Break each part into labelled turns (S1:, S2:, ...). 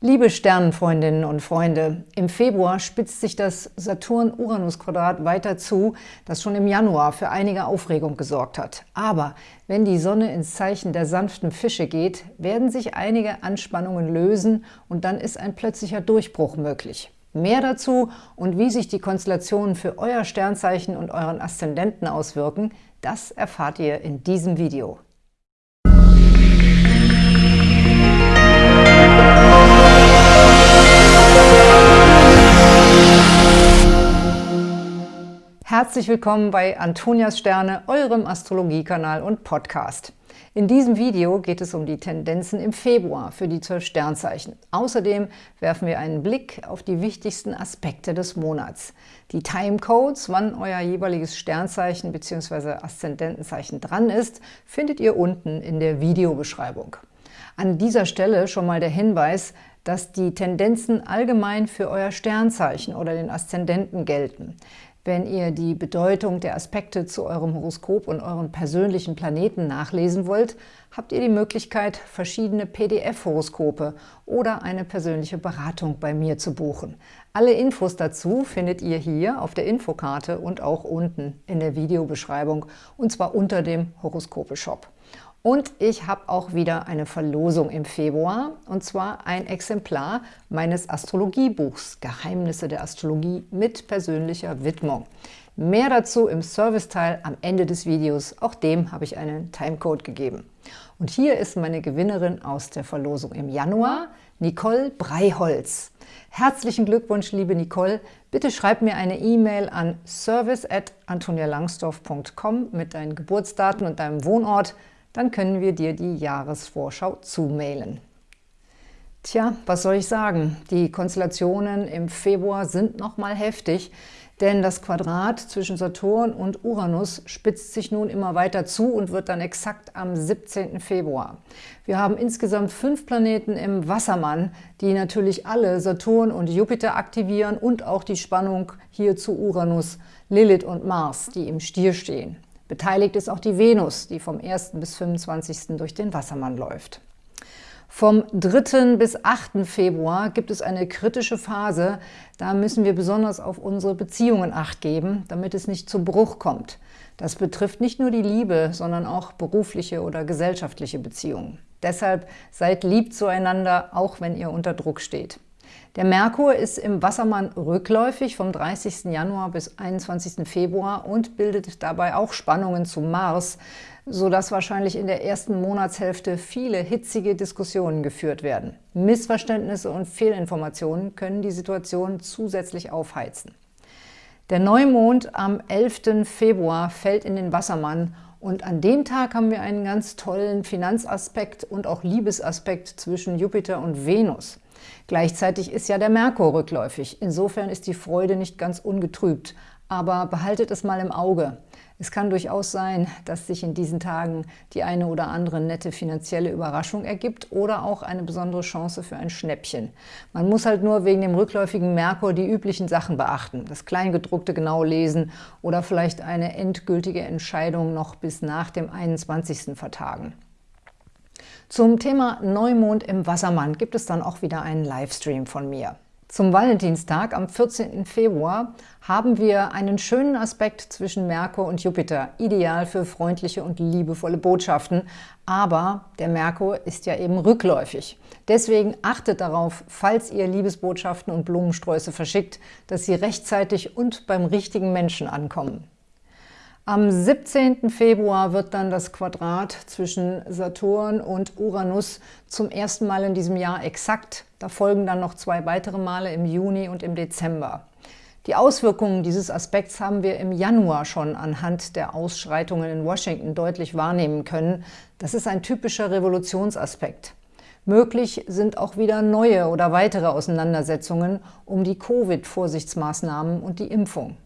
S1: Liebe Sternenfreundinnen und Freunde, im Februar spitzt sich das Saturn-Uranus-Quadrat weiter zu, das schon im Januar für einige Aufregung gesorgt hat. Aber wenn die Sonne ins Zeichen der sanften Fische geht, werden sich einige Anspannungen lösen und dann ist ein plötzlicher Durchbruch möglich. Mehr dazu und wie sich die Konstellationen für euer Sternzeichen und euren Aszendenten auswirken, das erfahrt ihr in diesem Video. Herzlich willkommen bei Antonias Sterne, eurem Astrologiekanal und Podcast. In diesem Video geht es um die Tendenzen im Februar für die zwölf Sternzeichen. Außerdem werfen wir einen Blick auf die wichtigsten Aspekte des Monats. Die Timecodes, wann euer jeweiliges Sternzeichen bzw. Aszendentenzeichen dran ist, findet ihr unten in der Videobeschreibung. An dieser Stelle schon mal der Hinweis, dass die Tendenzen allgemein für euer Sternzeichen oder den Aszendenten gelten. Wenn ihr die Bedeutung der Aspekte zu eurem Horoskop und euren persönlichen Planeten nachlesen wollt, habt ihr die Möglichkeit, verschiedene PDF-Horoskope oder eine persönliche Beratung bei mir zu buchen. Alle Infos dazu findet ihr hier auf der Infokarte und auch unten in der Videobeschreibung, und zwar unter dem Horoskope-Shop. Und ich habe auch wieder eine Verlosung im Februar, und zwar ein Exemplar meines Astrologiebuchs Geheimnisse der Astrologie mit persönlicher Widmung. Mehr dazu im Serviceteil am Ende des Videos. Auch dem habe ich einen Timecode gegeben. Und hier ist meine Gewinnerin aus der Verlosung im Januar, Nicole Breiholz. Herzlichen Glückwunsch, liebe Nicole. Bitte schreib mir eine E-Mail an service.antonialangsdorf.com mit deinen Geburtsdaten und deinem Wohnort dann können wir dir die Jahresvorschau zumailen. Tja, was soll ich sagen? Die Konstellationen im Februar sind nochmal heftig, denn das Quadrat zwischen Saturn und Uranus spitzt sich nun immer weiter zu und wird dann exakt am 17. Februar. Wir haben insgesamt fünf Planeten im Wassermann, die natürlich alle Saturn und Jupiter aktivieren und auch die Spannung hier zu Uranus, Lilith und Mars, die im Stier stehen. Beteiligt ist auch die Venus, die vom 1. bis 25. durch den Wassermann läuft. Vom 3. bis 8. Februar gibt es eine kritische Phase. Da müssen wir besonders auf unsere Beziehungen Acht geben, damit es nicht zu Bruch kommt. Das betrifft nicht nur die Liebe, sondern auch berufliche oder gesellschaftliche Beziehungen. Deshalb seid lieb zueinander, auch wenn ihr unter Druck steht. Der Merkur ist im Wassermann rückläufig vom 30. Januar bis 21. Februar und bildet dabei auch Spannungen zu Mars, sodass wahrscheinlich in der ersten Monatshälfte viele hitzige Diskussionen geführt werden. Missverständnisse und Fehlinformationen können die Situation zusätzlich aufheizen. Der Neumond am 11. Februar fällt in den Wassermann und an dem Tag haben wir einen ganz tollen Finanzaspekt und auch Liebesaspekt zwischen Jupiter und Venus. Gleichzeitig ist ja der Merkur rückläufig. Insofern ist die Freude nicht ganz ungetrübt. Aber behaltet es mal im Auge. Es kann durchaus sein, dass sich in diesen Tagen die eine oder andere nette finanzielle Überraschung ergibt oder auch eine besondere Chance für ein Schnäppchen. Man muss halt nur wegen dem rückläufigen Merkur die üblichen Sachen beachten, das Kleingedruckte genau lesen oder vielleicht eine endgültige Entscheidung noch bis nach dem 21. vertagen. Zum Thema Neumond im Wassermann gibt es dann auch wieder einen Livestream von mir. Zum Valentinstag am 14. Februar haben wir einen schönen Aspekt zwischen Merkur und Jupiter, ideal für freundliche und liebevolle Botschaften, aber der Merkur ist ja eben rückläufig. Deswegen achtet darauf, falls ihr Liebesbotschaften und Blumensträuße verschickt, dass sie rechtzeitig und beim richtigen Menschen ankommen. Am 17. Februar wird dann das Quadrat zwischen Saturn und Uranus zum ersten Mal in diesem Jahr exakt. Da folgen dann noch zwei weitere Male im Juni und im Dezember. Die Auswirkungen dieses Aspekts haben wir im Januar schon anhand der Ausschreitungen in Washington deutlich wahrnehmen können. Das ist ein typischer Revolutionsaspekt. Möglich sind auch wieder neue oder weitere Auseinandersetzungen um die Covid-Vorsichtsmaßnahmen und die Impfung.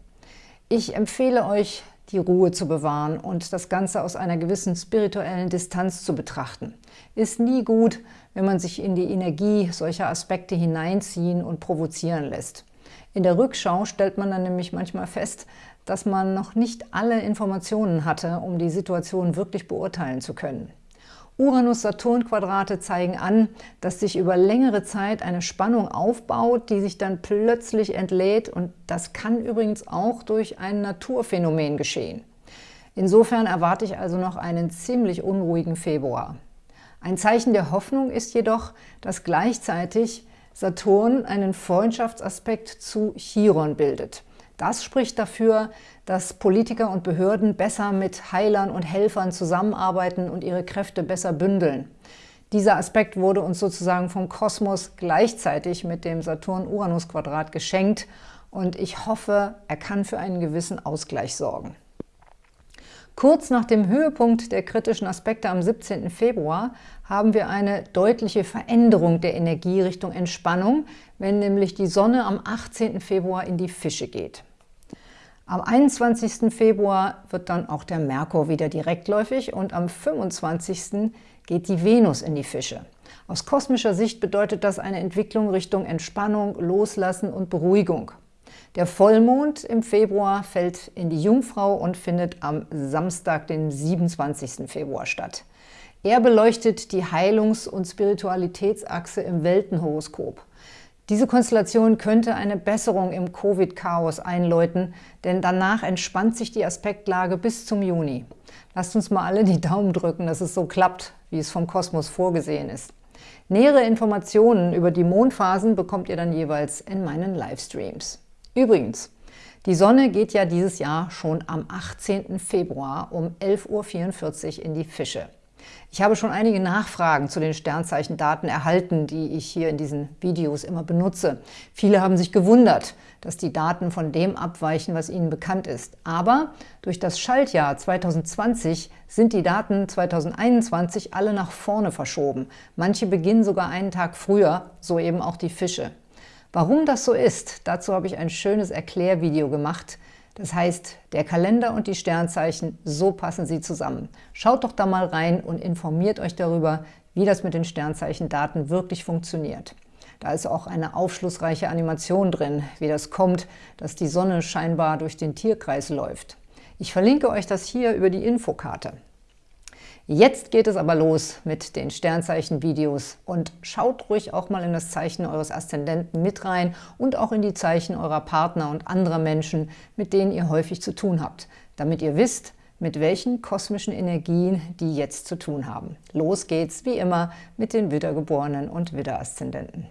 S1: Ich empfehle euch, die Ruhe zu bewahren und das Ganze aus einer gewissen spirituellen Distanz zu betrachten. Ist nie gut, wenn man sich in die Energie solcher Aspekte hineinziehen und provozieren lässt. In der Rückschau stellt man dann nämlich manchmal fest, dass man noch nicht alle Informationen hatte, um die Situation wirklich beurteilen zu können. Uranus-Saturn-Quadrate zeigen an, dass sich über längere Zeit eine Spannung aufbaut, die sich dann plötzlich entlädt und das kann übrigens auch durch ein Naturphänomen geschehen. Insofern erwarte ich also noch einen ziemlich unruhigen Februar. Ein Zeichen der Hoffnung ist jedoch, dass gleichzeitig Saturn einen Freundschaftsaspekt zu Chiron bildet. Das spricht dafür, dass Politiker und Behörden besser mit Heilern und Helfern zusammenarbeiten und ihre Kräfte besser bündeln. Dieser Aspekt wurde uns sozusagen vom Kosmos gleichzeitig mit dem Saturn-Uranus-Quadrat geschenkt und ich hoffe, er kann für einen gewissen Ausgleich sorgen. Kurz nach dem Höhepunkt der kritischen Aspekte am 17. Februar haben wir eine deutliche Veränderung der Energie Richtung Entspannung, wenn nämlich die Sonne am 18. Februar in die Fische geht. Am 21. Februar wird dann auch der Merkur wieder direktläufig und am 25. geht die Venus in die Fische. Aus kosmischer Sicht bedeutet das eine Entwicklung Richtung Entspannung, Loslassen und Beruhigung. Der Vollmond im Februar fällt in die Jungfrau und findet am Samstag, den 27. Februar statt. Er beleuchtet die Heilungs- und Spiritualitätsachse im Weltenhoroskop. Diese Konstellation könnte eine Besserung im Covid-Chaos einläuten, denn danach entspannt sich die Aspektlage bis zum Juni. Lasst uns mal alle die Daumen drücken, dass es so klappt, wie es vom Kosmos vorgesehen ist. Nähere Informationen über die Mondphasen bekommt ihr dann jeweils in meinen Livestreams. Übrigens, die Sonne geht ja dieses Jahr schon am 18. Februar um 11.44 Uhr in die Fische. Ich habe schon einige Nachfragen zu den Sternzeichendaten erhalten, die ich hier in diesen Videos immer benutze. Viele haben sich gewundert, dass die Daten von dem abweichen, was ihnen bekannt ist. Aber durch das Schaltjahr 2020 sind die Daten 2021 alle nach vorne verschoben. Manche beginnen sogar einen Tag früher, so eben auch die Fische. Warum das so ist, dazu habe ich ein schönes Erklärvideo gemacht. Das heißt, der Kalender und die Sternzeichen, so passen sie zusammen. Schaut doch da mal rein und informiert euch darüber, wie das mit den Sternzeichendaten wirklich funktioniert. Da ist auch eine aufschlussreiche Animation drin, wie das kommt, dass die Sonne scheinbar durch den Tierkreis läuft. Ich verlinke euch das hier über die Infokarte. Jetzt geht es aber los mit den Sternzeichen-Videos und schaut ruhig auch mal in das Zeichen eures Aszendenten mit rein und auch in die Zeichen eurer Partner und anderer Menschen, mit denen ihr häufig zu tun habt, damit ihr wisst, mit welchen kosmischen Energien die jetzt zu tun haben. Los geht's, wie immer, mit den Widdergeborenen und Widderaszendenten.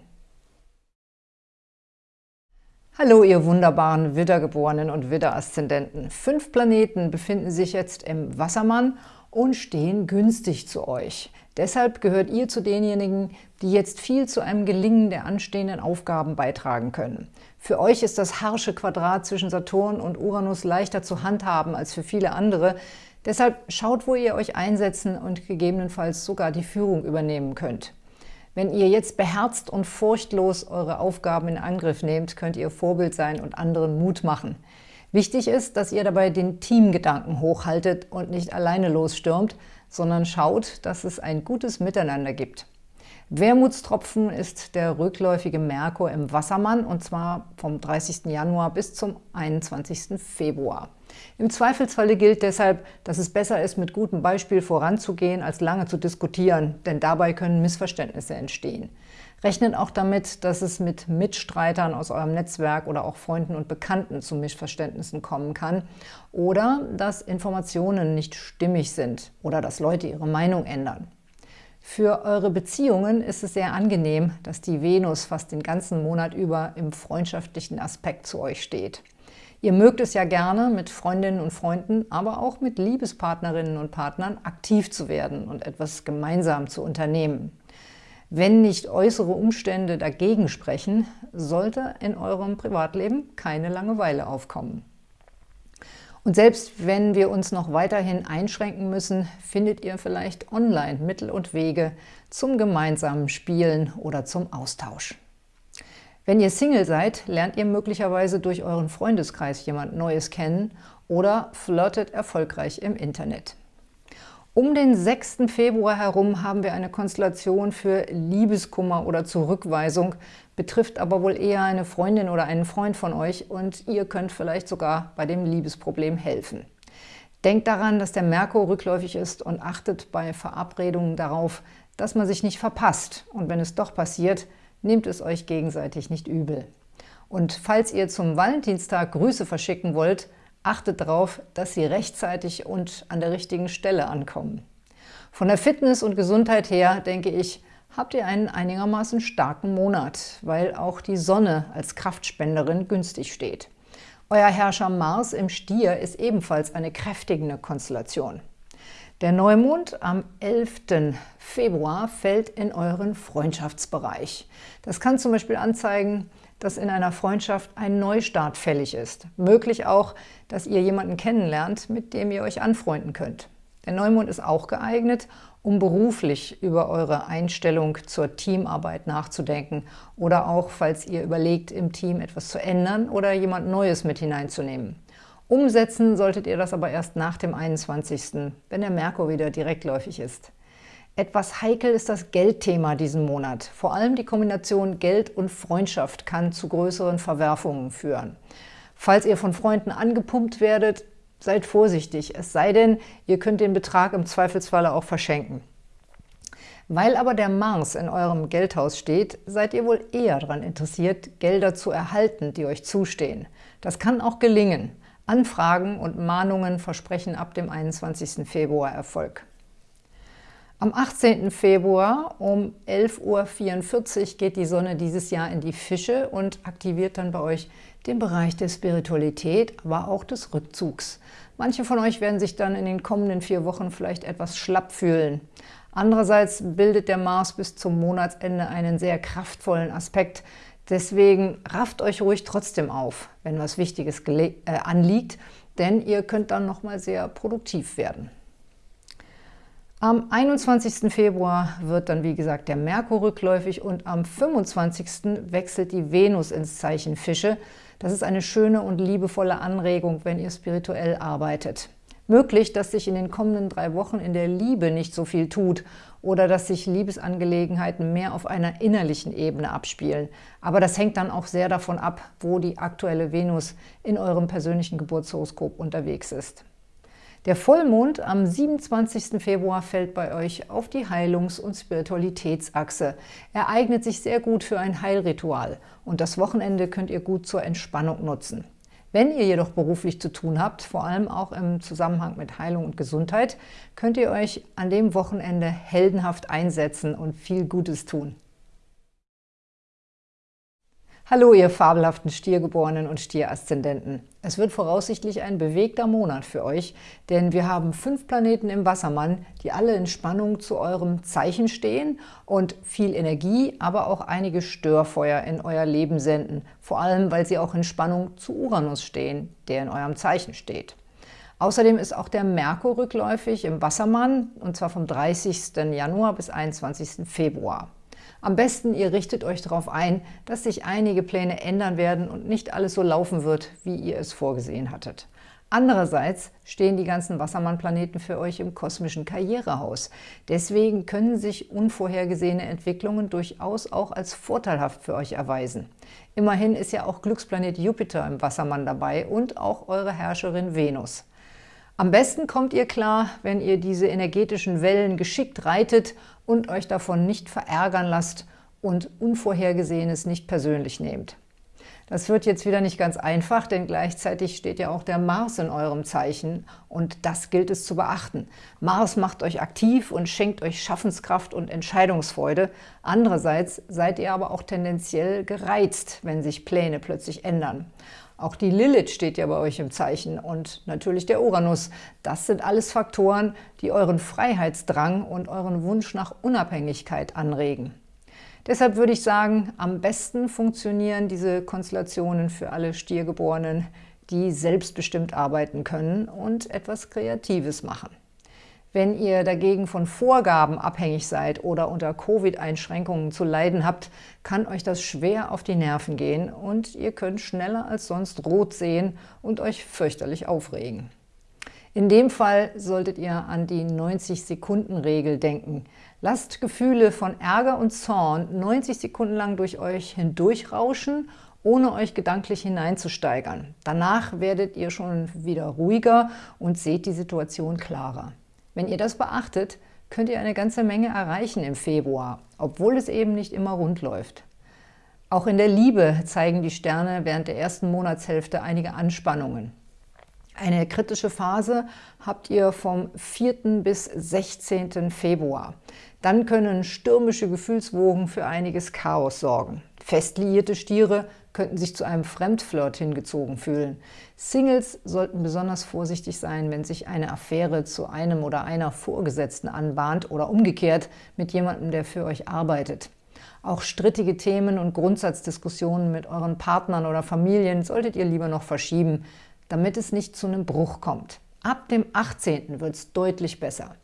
S1: Hallo, ihr wunderbaren Widdergeborenen und Widderaszendenten. Fünf Planeten befinden sich jetzt im Wassermann und stehen günstig zu euch. Deshalb gehört ihr zu denjenigen, die jetzt viel zu einem Gelingen der anstehenden Aufgaben beitragen können. Für euch ist das harsche Quadrat zwischen Saturn und Uranus leichter zu handhaben als für viele andere. Deshalb schaut, wo ihr euch einsetzen und gegebenenfalls sogar die Führung übernehmen könnt. Wenn ihr jetzt beherzt und furchtlos eure Aufgaben in Angriff nehmt, könnt ihr Vorbild sein und anderen Mut machen. Wichtig ist, dass ihr dabei den Teamgedanken hochhaltet und nicht alleine losstürmt, sondern schaut, dass es ein gutes Miteinander gibt. Wermutstropfen ist der rückläufige Merkur im Wassermann und zwar vom 30. Januar bis zum 21. Februar. Im Zweifelsfalle gilt deshalb, dass es besser ist, mit gutem Beispiel voranzugehen, als lange zu diskutieren, denn dabei können Missverständnisse entstehen. Rechnet auch damit, dass es mit Mitstreitern aus eurem Netzwerk oder auch Freunden und Bekannten zu Missverständnissen kommen kann oder dass Informationen nicht stimmig sind oder dass Leute ihre Meinung ändern. Für eure Beziehungen ist es sehr angenehm, dass die Venus fast den ganzen Monat über im freundschaftlichen Aspekt zu euch steht. Ihr mögt es ja gerne, mit Freundinnen und Freunden, aber auch mit Liebespartnerinnen und Partnern aktiv zu werden und etwas gemeinsam zu unternehmen. Wenn nicht äußere Umstände dagegen sprechen, sollte in eurem Privatleben keine Langeweile aufkommen. Und selbst wenn wir uns noch weiterhin einschränken müssen, findet ihr vielleicht online Mittel und Wege zum gemeinsamen Spielen oder zum Austausch. Wenn ihr Single seid, lernt ihr möglicherweise durch euren Freundeskreis jemand Neues kennen oder flirtet erfolgreich im Internet. Um den 6. Februar herum haben wir eine Konstellation für Liebeskummer oder Zurückweisung, betrifft aber wohl eher eine Freundin oder einen Freund von euch und ihr könnt vielleicht sogar bei dem Liebesproblem helfen. Denkt daran, dass der Merkur rückläufig ist und achtet bei Verabredungen darauf, dass man sich nicht verpasst. Und wenn es doch passiert, nehmt es euch gegenseitig nicht übel. Und falls ihr zum Valentinstag Grüße verschicken wollt, achtet darauf, dass sie rechtzeitig und an der richtigen Stelle ankommen. Von der Fitness und Gesundheit her, denke ich, habt ihr einen einigermaßen starken Monat, weil auch die Sonne als Kraftspenderin günstig steht. Euer Herrscher Mars im Stier ist ebenfalls eine kräftigende Konstellation. Der Neumond am 11. Februar fällt in euren Freundschaftsbereich. Das kann zum Beispiel anzeigen, dass in einer Freundschaft ein Neustart fällig ist. Möglich auch, dass ihr jemanden kennenlernt, mit dem ihr euch anfreunden könnt. Der Neumond ist auch geeignet, um beruflich über eure Einstellung zur Teamarbeit nachzudenken oder auch, falls ihr überlegt, im Team etwas zu ändern oder jemand Neues mit hineinzunehmen. Umsetzen solltet ihr das aber erst nach dem 21., wenn der Merkur wieder direktläufig ist. Etwas heikel ist das Geldthema diesen Monat. Vor allem die Kombination Geld und Freundschaft kann zu größeren Verwerfungen führen. Falls ihr von Freunden angepumpt werdet, seid vorsichtig, es sei denn, ihr könnt den Betrag im Zweifelsfalle auch verschenken. Weil aber der Mars in eurem Geldhaus steht, seid ihr wohl eher daran interessiert, Gelder zu erhalten, die euch zustehen. Das kann auch gelingen. Anfragen und Mahnungen versprechen ab dem 21. Februar Erfolg. Am 18. Februar um 11.44 Uhr geht die Sonne dieses Jahr in die Fische und aktiviert dann bei euch den Bereich der Spiritualität, aber auch des Rückzugs. Manche von euch werden sich dann in den kommenden vier Wochen vielleicht etwas schlapp fühlen. Andererseits bildet der Mars bis zum Monatsende einen sehr kraftvollen Aspekt, Deswegen rafft euch ruhig trotzdem auf, wenn was Wichtiges äh, anliegt, denn ihr könnt dann nochmal sehr produktiv werden. Am 21. Februar wird dann, wie gesagt, der Merkur rückläufig und am 25. wechselt die Venus ins Zeichen Fische. Das ist eine schöne und liebevolle Anregung, wenn ihr spirituell arbeitet. Möglich, dass sich in den kommenden drei Wochen in der Liebe nicht so viel tut oder dass sich Liebesangelegenheiten mehr auf einer innerlichen Ebene abspielen. Aber das hängt dann auch sehr davon ab, wo die aktuelle Venus in eurem persönlichen Geburtshoroskop unterwegs ist. Der Vollmond am 27. Februar fällt bei euch auf die Heilungs- und Spiritualitätsachse. Er eignet sich sehr gut für ein Heilritual und das Wochenende könnt ihr gut zur Entspannung nutzen. Wenn ihr jedoch beruflich zu tun habt, vor allem auch im Zusammenhang mit Heilung und Gesundheit, könnt ihr euch an dem Wochenende heldenhaft einsetzen und viel Gutes tun. Hallo, ihr fabelhaften Stiergeborenen und Stieraszendenten. Es wird voraussichtlich ein bewegter Monat für euch, denn wir haben fünf Planeten im Wassermann, die alle in Spannung zu eurem Zeichen stehen und viel Energie, aber auch einige Störfeuer in euer Leben senden, vor allem, weil sie auch in Spannung zu Uranus stehen, der in eurem Zeichen steht. Außerdem ist auch der Merkur rückläufig im Wassermann, und zwar vom 30. Januar bis 21. Februar. Am besten, ihr richtet euch darauf ein, dass sich einige Pläne ändern werden und nicht alles so laufen wird, wie ihr es vorgesehen hattet. Andererseits stehen die ganzen Wassermann-Planeten für euch im kosmischen Karrierehaus. Deswegen können sich unvorhergesehene Entwicklungen durchaus auch als vorteilhaft für euch erweisen. Immerhin ist ja auch Glücksplanet Jupiter im Wassermann dabei und auch eure Herrscherin Venus. Am besten kommt ihr klar, wenn ihr diese energetischen Wellen geschickt reitet und euch davon nicht verärgern lasst und Unvorhergesehenes nicht persönlich nehmt. Das wird jetzt wieder nicht ganz einfach, denn gleichzeitig steht ja auch der Mars in eurem Zeichen und das gilt es zu beachten. Mars macht euch aktiv und schenkt euch Schaffenskraft und Entscheidungsfreude. Andererseits seid ihr aber auch tendenziell gereizt, wenn sich Pläne plötzlich ändern. Auch die Lilith steht ja bei euch im Zeichen und natürlich der Uranus. Das sind alles Faktoren, die euren Freiheitsdrang und euren Wunsch nach Unabhängigkeit anregen. Deshalb würde ich sagen, am besten funktionieren diese Konstellationen für alle Stiergeborenen, die selbstbestimmt arbeiten können und etwas Kreatives machen. Wenn ihr dagegen von Vorgaben abhängig seid oder unter Covid-Einschränkungen zu leiden habt, kann euch das schwer auf die Nerven gehen und ihr könnt schneller als sonst rot sehen und euch fürchterlich aufregen. In dem Fall solltet ihr an die 90-Sekunden-Regel denken. Lasst Gefühle von Ärger und Zorn 90 Sekunden lang durch euch hindurchrauschen ohne euch gedanklich hineinzusteigern. Danach werdet ihr schon wieder ruhiger und seht die Situation klarer. Wenn ihr das beachtet, könnt ihr eine ganze Menge erreichen im Februar, obwohl es eben nicht immer rund läuft. Auch in der Liebe zeigen die Sterne während der ersten Monatshälfte einige Anspannungen. Eine kritische Phase habt ihr vom 4. bis 16. Februar. Dann können stürmische Gefühlswogen für einiges Chaos sorgen. Fest liierte Stiere könnten sich zu einem Fremdflirt hingezogen fühlen. Singles sollten besonders vorsichtig sein, wenn sich eine Affäre zu einem oder einer Vorgesetzten anbahnt oder umgekehrt mit jemandem, der für euch arbeitet. Auch strittige Themen und Grundsatzdiskussionen mit euren Partnern oder Familien solltet ihr lieber noch verschieben, damit es nicht zu einem Bruch kommt. Ab dem 18. wird es deutlich besser.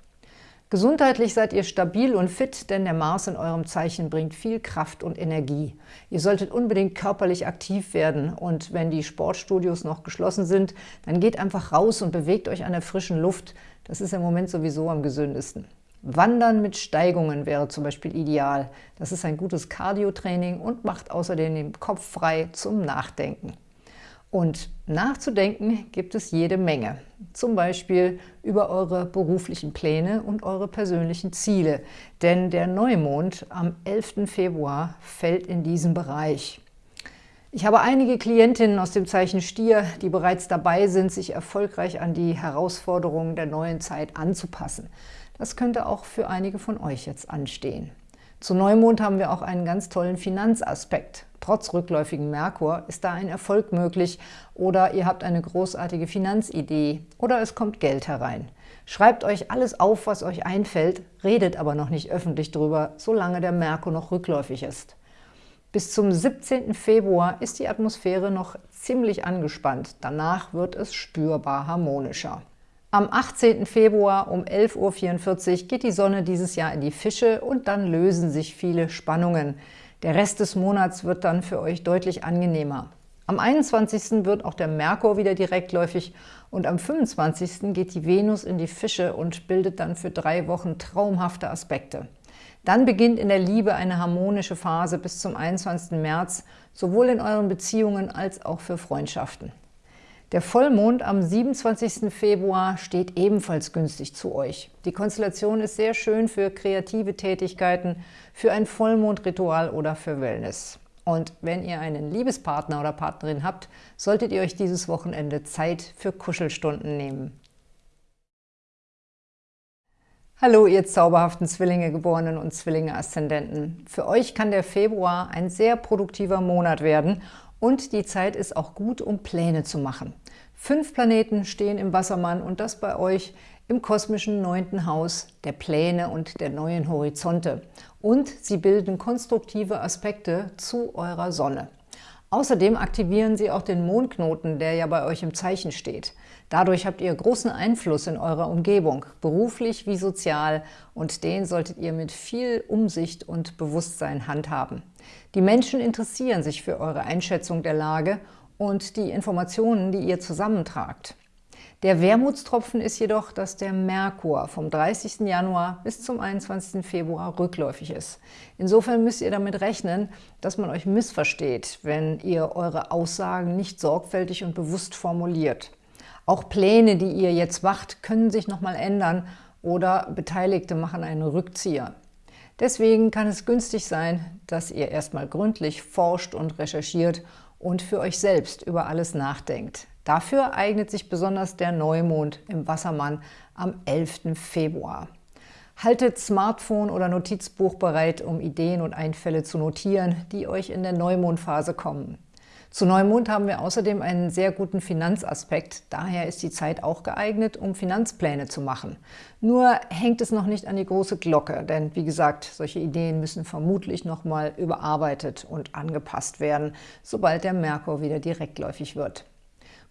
S1: Gesundheitlich seid ihr stabil und fit, denn der Mars in eurem Zeichen bringt viel Kraft und Energie. Ihr solltet unbedingt körperlich aktiv werden und wenn die Sportstudios noch geschlossen sind, dann geht einfach raus und bewegt euch an der frischen Luft. Das ist im Moment sowieso am gesündesten. Wandern mit Steigungen wäre zum Beispiel ideal. Das ist ein gutes Cardio-Training und macht außerdem den Kopf frei zum Nachdenken. Und nachzudenken gibt es jede Menge. Zum Beispiel über eure beruflichen Pläne und eure persönlichen Ziele. Denn der Neumond am 11. Februar fällt in diesen Bereich. Ich habe einige Klientinnen aus dem Zeichen Stier, die bereits dabei sind, sich erfolgreich an die Herausforderungen der neuen Zeit anzupassen. Das könnte auch für einige von euch jetzt anstehen. Zu Neumond haben wir auch einen ganz tollen Finanzaspekt. Trotz rückläufigen Merkur ist da ein Erfolg möglich oder ihr habt eine großartige Finanzidee oder es kommt Geld herein. Schreibt euch alles auf, was euch einfällt, redet aber noch nicht öffentlich drüber, solange der Merkur noch rückläufig ist. Bis zum 17. Februar ist die Atmosphäre noch ziemlich angespannt, danach wird es spürbar harmonischer. Am 18. Februar um 11.44 Uhr geht die Sonne dieses Jahr in die Fische und dann lösen sich viele Spannungen. Der Rest des Monats wird dann für euch deutlich angenehmer. Am 21. wird auch der Merkur wieder direktläufig und am 25. geht die Venus in die Fische und bildet dann für drei Wochen traumhafte Aspekte. Dann beginnt in der Liebe eine harmonische Phase bis zum 21. März, sowohl in euren Beziehungen als auch für Freundschaften. Der Vollmond am 27. Februar steht ebenfalls günstig zu euch. Die Konstellation ist sehr schön für kreative Tätigkeiten, für ein Vollmondritual oder für Wellness. Und wenn ihr einen Liebespartner oder Partnerin habt, solltet ihr euch dieses Wochenende Zeit für Kuschelstunden nehmen. Hallo, ihr zauberhaften Zwillinge-Geborenen und Zwillinge-Aszendenten. Für euch kann der Februar ein sehr produktiver Monat werden und die Zeit ist auch gut, um Pläne zu machen. Fünf Planeten stehen im Wassermann und das bei euch im kosmischen neunten Haus der Pläne und der neuen Horizonte. Und sie bilden konstruktive Aspekte zu eurer Sonne. Außerdem aktivieren sie auch den Mondknoten, der ja bei euch im Zeichen steht. Dadurch habt ihr großen Einfluss in eurer Umgebung, beruflich wie sozial, und den solltet ihr mit viel Umsicht und Bewusstsein handhaben. Die Menschen interessieren sich für eure Einschätzung der Lage und die Informationen, die ihr zusammentragt. Der Wermutstropfen ist jedoch, dass der Merkur vom 30. Januar bis zum 21. Februar rückläufig ist. Insofern müsst ihr damit rechnen, dass man euch missversteht, wenn ihr eure Aussagen nicht sorgfältig und bewusst formuliert. Auch Pläne, die ihr jetzt macht, können sich nochmal ändern oder Beteiligte machen einen Rückzieher. Deswegen kann es günstig sein, dass ihr erstmal gründlich forscht und recherchiert und für euch selbst über alles nachdenkt. Dafür eignet sich besonders der Neumond im Wassermann am 11. Februar. Haltet Smartphone oder Notizbuch bereit, um Ideen und Einfälle zu notieren, die euch in der Neumondphase kommen. Zu Neumond haben wir außerdem einen sehr guten Finanzaspekt, daher ist die Zeit auch geeignet, um Finanzpläne zu machen. Nur hängt es noch nicht an die große Glocke, denn wie gesagt, solche Ideen müssen vermutlich nochmal überarbeitet und angepasst werden, sobald der Merkur wieder direktläufig wird.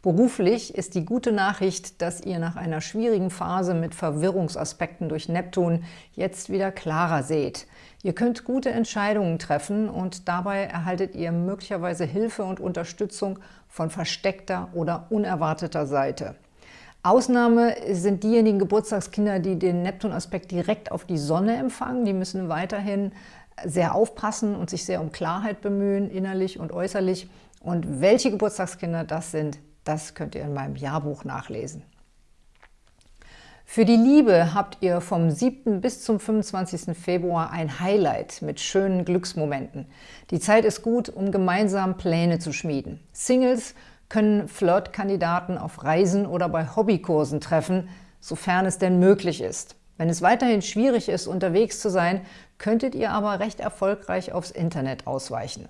S1: Beruflich ist die gute Nachricht, dass ihr nach einer schwierigen Phase mit Verwirrungsaspekten durch Neptun jetzt wieder klarer seht. Ihr könnt gute Entscheidungen treffen und dabei erhaltet ihr möglicherweise Hilfe und Unterstützung von versteckter oder unerwarteter Seite. Ausnahme sind diejenigen Geburtstagskinder, die den Neptun-Aspekt direkt auf die Sonne empfangen. Die müssen weiterhin sehr aufpassen und sich sehr um Klarheit bemühen, innerlich und äußerlich. Und welche Geburtstagskinder das sind, das könnt ihr in meinem Jahrbuch nachlesen. Für die Liebe habt ihr vom 7. bis zum 25. Februar ein Highlight mit schönen Glücksmomenten. Die Zeit ist gut, um gemeinsam Pläne zu schmieden. Singles können Flirtkandidaten auf Reisen oder bei Hobbykursen treffen, sofern es denn möglich ist. Wenn es weiterhin schwierig ist, unterwegs zu sein, könntet ihr aber recht erfolgreich aufs Internet ausweichen.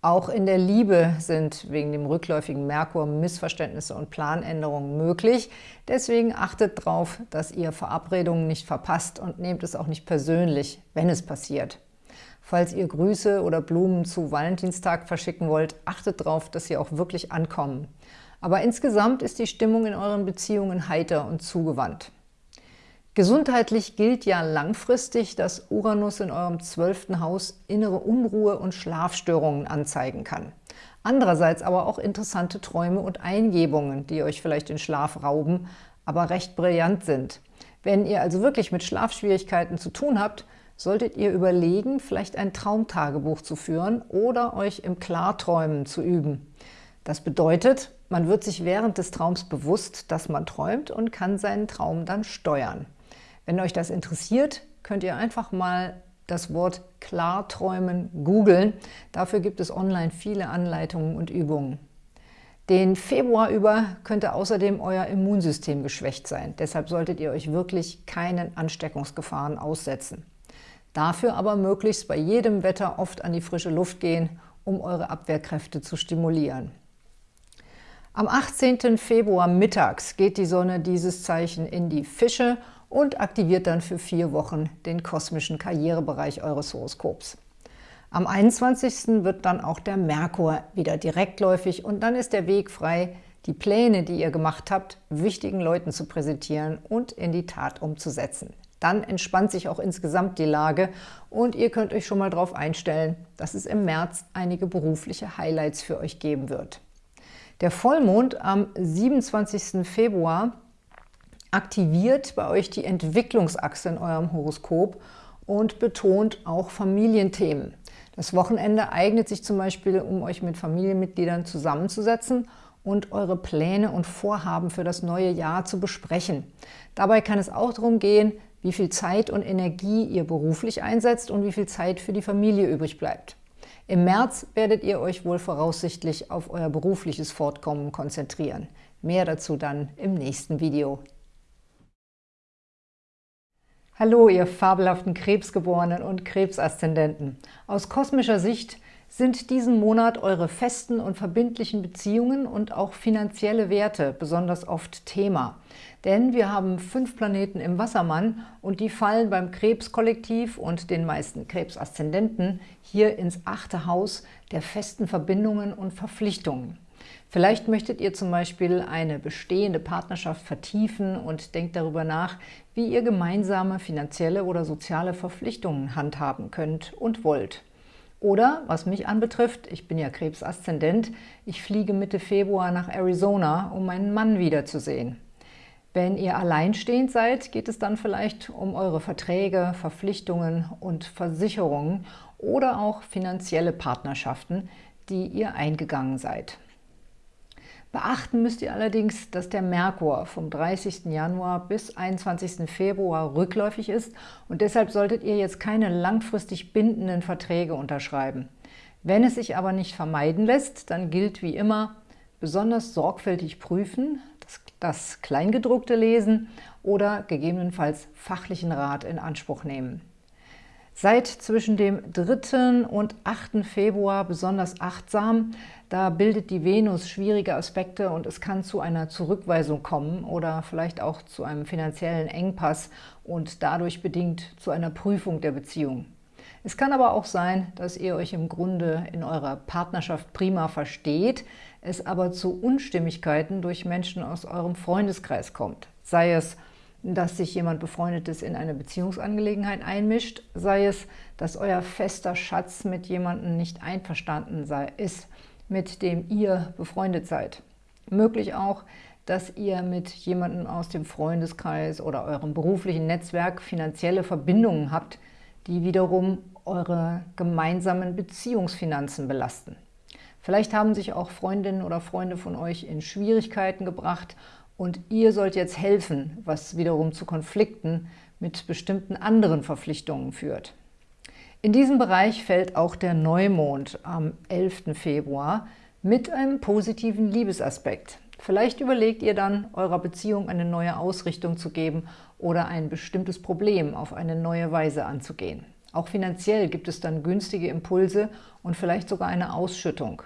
S1: Auch in der Liebe sind wegen dem rückläufigen Merkur Missverständnisse und Planänderungen möglich. Deswegen achtet darauf, dass ihr Verabredungen nicht verpasst und nehmt es auch nicht persönlich, wenn es passiert. Falls ihr Grüße oder Blumen zu Valentinstag verschicken wollt, achtet darauf, dass sie auch wirklich ankommen. Aber insgesamt ist die Stimmung in euren Beziehungen heiter und zugewandt. Gesundheitlich gilt ja langfristig, dass Uranus in eurem zwölften Haus innere Unruhe und Schlafstörungen anzeigen kann. Andererseits aber auch interessante Träume und Eingebungen, die euch vielleicht den Schlaf rauben, aber recht brillant sind. Wenn ihr also wirklich mit Schlafschwierigkeiten zu tun habt, solltet ihr überlegen, vielleicht ein Traumtagebuch zu führen oder euch im Klarträumen zu üben. Das bedeutet, man wird sich während des Traums bewusst, dass man träumt und kann seinen Traum dann steuern. Wenn euch das interessiert, könnt ihr einfach mal das Wort Klarträumen googeln. Dafür gibt es online viele Anleitungen und Übungen. Den Februar über könnte außerdem euer Immunsystem geschwächt sein. Deshalb solltet ihr euch wirklich keinen Ansteckungsgefahren aussetzen. Dafür aber möglichst bei jedem Wetter oft an die frische Luft gehen, um eure Abwehrkräfte zu stimulieren. Am 18. Februar mittags geht die Sonne dieses Zeichen in die Fische und aktiviert dann für vier Wochen den kosmischen Karrierebereich eures Horoskops. Am 21. wird dann auch der Merkur wieder direktläufig und dann ist der Weg frei, die Pläne, die ihr gemacht habt, wichtigen Leuten zu präsentieren und in die Tat umzusetzen. Dann entspannt sich auch insgesamt die Lage und ihr könnt euch schon mal darauf einstellen, dass es im März einige berufliche Highlights für euch geben wird. Der Vollmond am 27. Februar aktiviert bei euch die Entwicklungsachse in eurem Horoskop und betont auch Familienthemen. Das Wochenende eignet sich zum Beispiel, um euch mit Familienmitgliedern zusammenzusetzen und eure Pläne und Vorhaben für das neue Jahr zu besprechen. Dabei kann es auch darum gehen, wie viel Zeit und Energie ihr beruflich einsetzt und wie viel Zeit für die Familie übrig bleibt. Im März werdet ihr euch wohl voraussichtlich auf euer berufliches Fortkommen konzentrieren. Mehr dazu dann im nächsten Video. Hallo, ihr fabelhaften Krebsgeborenen und Krebsaszendenten. Aus kosmischer Sicht sind diesen Monat eure festen und verbindlichen Beziehungen und auch finanzielle Werte besonders oft Thema. Denn wir haben fünf Planeten im Wassermann und die fallen beim Krebskollektiv und den meisten Krebsaszendenten hier ins achte Haus der festen Verbindungen und Verpflichtungen. Vielleicht möchtet ihr zum Beispiel eine bestehende Partnerschaft vertiefen und denkt darüber nach, wie ihr gemeinsame finanzielle oder soziale Verpflichtungen handhaben könnt und wollt. Oder, was mich anbetrifft, ich bin ja Krebsaszendent, ich fliege Mitte Februar nach Arizona, um meinen Mann wiederzusehen. Wenn ihr alleinstehend seid, geht es dann vielleicht um eure Verträge, Verpflichtungen und Versicherungen oder auch finanzielle Partnerschaften, die ihr eingegangen seid. Beachten müsst ihr allerdings, dass der Merkur vom 30. Januar bis 21. Februar rückläufig ist und deshalb solltet ihr jetzt keine langfristig bindenden Verträge unterschreiben. Wenn es sich aber nicht vermeiden lässt, dann gilt wie immer, besonders sorgfältig prüfen, das, das Kleingedruckte lesen oder gegebenenfalls fachlichen Rat in Anspruch nehmen. Seid zwischen dem 3. und 8. Februar besonders achtsam, da bildet die Venus schwierige Aspekte und es kann zu einer Zurückweisung kommen oder vielleicht auch zu einem finanziellen Engpass und dadurch bedingt zu einer Prüfung der Beziehung. Es kann aber auch sein, dass ihr euch im Grunde in eurer Partnerschaft prima versteht, es aber zu Unstimmigkeiten durch Menschen aus eurem Freundeskreis kommt. Sei es dass sich jemand Befreundetes in eine Beziehungsangelegenheit einmischt, sei es, dass euer fester Schatz mit jemandem nicht einverstanden sei, ist, mit dem ihr befreundet seid. Möglich auch, dass ihr mit jemandem aus dem Freundeskreis oder eurem beruflichen Netzwerk finanzielle Verbindungen habt, die wiederum eure gemeinsamen Beziehungsfinanzen belasten. Vielleicht haben sich auch Freundinnen oder Freunde von euch in Schwierigkeiten gebracht und ihr sollt jetzt helfen, was wiederum zu Konflikten mit bestimmten anderen Verpflichtungen führt. In diesem Bereich fällt auch der Neumond am 11. Februar mit einem positiven Liebesaspekt. Vielleicht überlegt ihr dann, eurer Beziehung eine neue Ausrichtung zu geben oder ein bestimmtes Problem auf eine neue Weise anzugehen. Auch finanziell gibt es dann günstige Impulse und vielleicht sogar eine Ausschüttung.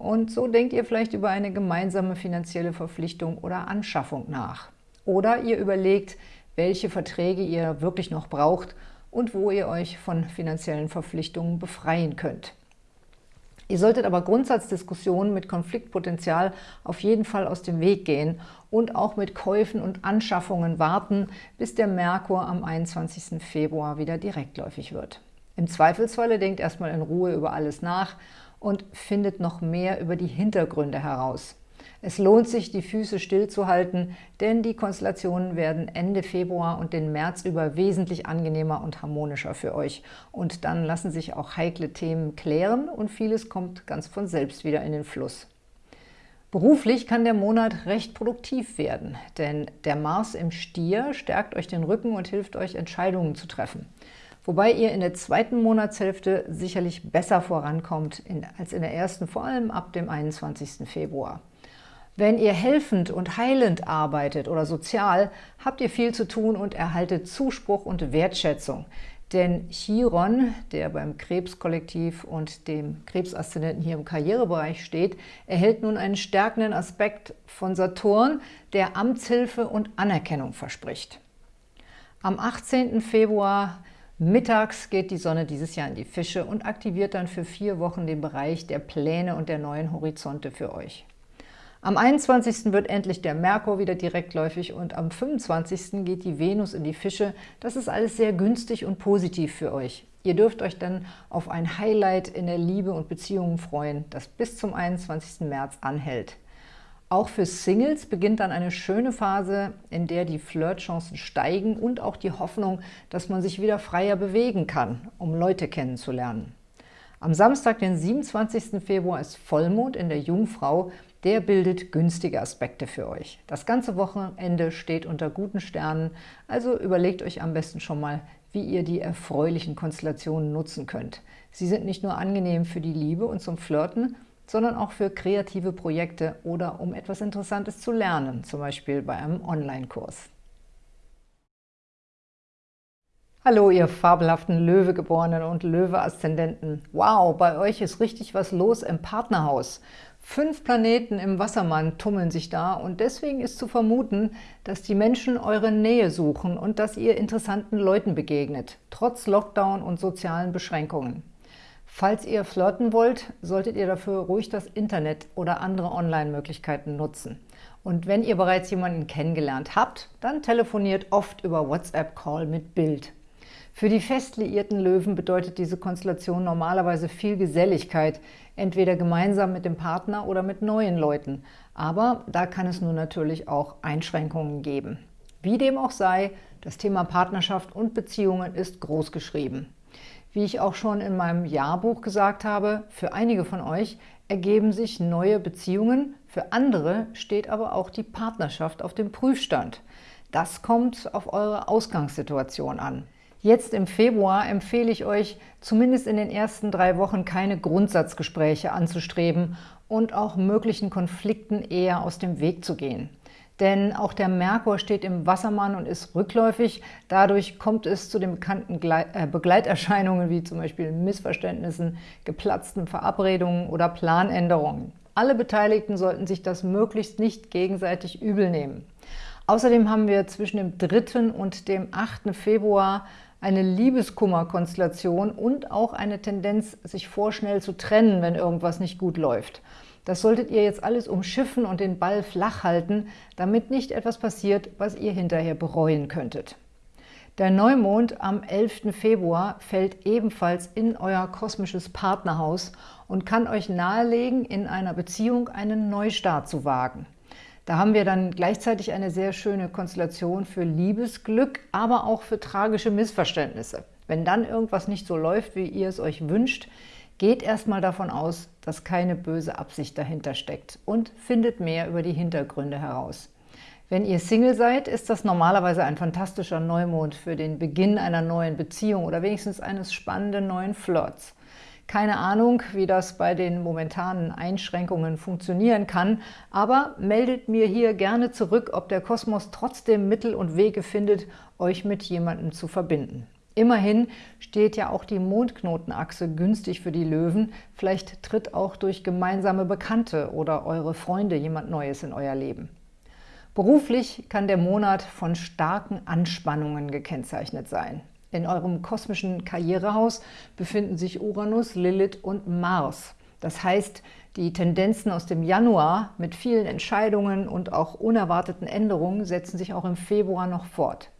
S1: Und so denkt ihr vielleicht über eine gemeinsame finanzielle Verpflichtung oder Anschaffung nach. Oder ihr überlegt, welche Verträge ihr wirklich noch braucht und wo ihr euch von finanziellen Verpflichtungen befreien könnt. Ihr solltet aber Grundsatzdiskussionen mit Konfliktpotenzial auf jeden Fall aus dem Weg gehen und auch mit Käufen und Anschaffungen warten, bis der Merkur am 21. Februar wieder direktläufig wird. Im Zweifelsfalle denkt erstmal in Ruhe über alles nach und findet noch mehr über die Hintergründe heraus. Es lohnt sich, die Füße stillzuhalten, denn die Konstellationen werden Ende Februar und den März über wesentlich angenehmer und harmonischer für euch. Und dann lassen sich auch heikle Themen klären und vieles kommt ganz von selbst wieder in den Fluss. Beruflich kann der Monat recht produktiv werden, denn der Mars im Stier stärkt euch den Rücken und hilft euch, Entscheidungen zu treffen wobei ihr in der zweiten Monatshälfte sicherlich besser vorankommt als in der ersten, vor allem ab dem 21. Februar. Wenn ihr helfend und heilend arbeitet oder sozial, habt ihr viel zu tun und erhaltet Zuspruch und Wertschätzung. Denn Chiron, der beim Krebskollektiv und dem Krebsaszendenten hier im Karrierebereich steht, erhält nun einen stärkenden Aspekt von Saturn, der Amtshilfe und Anerkennung verspricht. Am 18. Februar Mittags geht die Sonne dieses Jahr in die Fische und aktiviert dann für vier Wochen den Bereich der Pläne und der neuen Horizonte für euch. Am 21. wird endlich der Merkur wieder direktläufig und am 25. geht die Venus in die Fische. Das ist alles sehr günstig und positiv für euch. Ihr dürft euch dann auf ein Highlight in der Liebe und Beziehungen freuen, das bis zum 21. März anhält. Auch für Singles beginnt dann eine schöne Phase, in der die Flirtchancen steigen und auch die Hoffnung, dass man sich wieder freier bewegen kann, um Leute kennenzulernen. Am Samstag, den 27. Februar, ist Vollmond in der Jungfrau. Der bildet günstige Aspekte für euch. Das ganze Wochenende steht unter guten Sternen, also überlegt euch am besten schon mal, wie ihr die erfreulichen Konstellationen nutzen könnt. Sie sind nicht nur angenehm für die Liebe und zum Flirten, sondern auch für kreative Projekte oder um etwas Interessantes zu lernen, zum Beispiel bei einem Online-Kurs. Hallo, ihr fabelhaften Löwegeborenen und Löwe-Aszendenten. Wow, bei euch ist richtig was los im Partnerhaus. Fünf Planeten im Wassermann tummeln sich da und deswegen ist zu vermuten, dass die Menschen eure Nähe suchen und dass ihr interessanten Leuten begegnet, trotz Lockdown und sozialen Beschränkungen. Falls ihr flirten wollt, solltet ihr dafür ruhig das Internet oder andere Online-Möglichkeiten nutzen. Und wenn ihr bereits jemanden kennengelernt habt, dann telefoniert oft über WhatsApp-Call mit Bild. Für die fest liierten Löwen bedeutet diese Konstellation normalerweise viel Geselligkeit, entweder gemeinsam mit dem Partner oder mit neuen Leuten. Aber da kann es nun natürlich auch Einschränkungen geben. Wie dem auch sei, das Thema Partnerschaft und Beziehungen ist groß geschrieben. Wie ich auch schon in meinem Jahrbuch gesagt habe, für einige von euch ergeben sich neue Beziehungen, für andere steht aber auch die Partnerschaft auf dem Prüfstand. Das kommt auf eure Ausgangssituation an. Jetzt im Februar empfehle ich euch, zumindest in den ersten drei Wochen keine Grundsatzgespräche anzustreben und auch möglichen Konflikten eher aus dem Weg zu gehen denn auch der Merkur steht im Wassermann und ist rückläufig. Dadurch kommt es zu den bekannten äh, Begleiterscheinungen wie zum Beispiel Missverständnissen, geplatzten Verabredungen oder Planänderungen. Alle Beteiligten sollten sich das möglichst nicht gegenseitig übel nehmen. Außerdem haben wir zwischen dem 3. und dem 8. Februar eine Liebeskummerkonstellation und auch eine Tendenz, sich vorschnell zu trennen, wenn irgendwas nicht gut läuft. Das solltet ihr jetzt alles umschiffen und den Ball flach halten, damit nicht etwas passiert, was ihr hinterher bereuen könntet. Der Neumond am 11. Februar fällt ebenfalls in euer kosmisches Partnerhaus und kann euch nahelegen, in einer Beziehung einen Neustart zu wagen. Da haben wir dann gleichzeitig eine sehr schöne Konstellation für Liebesglück, aber auch für tragische Missverständnisse. Wenn dann irgendwas nicht so läuft, wie ihr es euch wünscht, Geht erstmal davon aus, dass keine böse Absicht dahinter steckt und findet mehr über die Hintergründe heraus. Wenn ihr Single seid, ist das normalerweise ein fantastischer Neumond für den Beginn einer neuen Beziehung oder wenigstens eines spannenden neuen Flirts. Keine Ahnung, wie das bei den momentanen Einschränkungen funktionieren kann, aber meldet mir hier gerne zurück, ob der Kosmos trotzdem Mittel und Wege findet, euch mit jemandem zu verbinden. Immerhin steht ja auch die Mondknotenachse günstig für die Löwen. Vielleicht tritt auch durch gemeinsame Bekannte oder eure Freunde jemand Neues in euer Leben. Beruflich kann der Monat von starken Anspannungen gekennzeichnet sein. In eurem kosmischen Karrierehaus befinden sich Uranus, Lilith und Mars. Das heißt, die Tendenzen aus dem Januar mit vielen Entscheidungen und auch unerwarteten Änderungen setzen sich auch im Februar noch fort.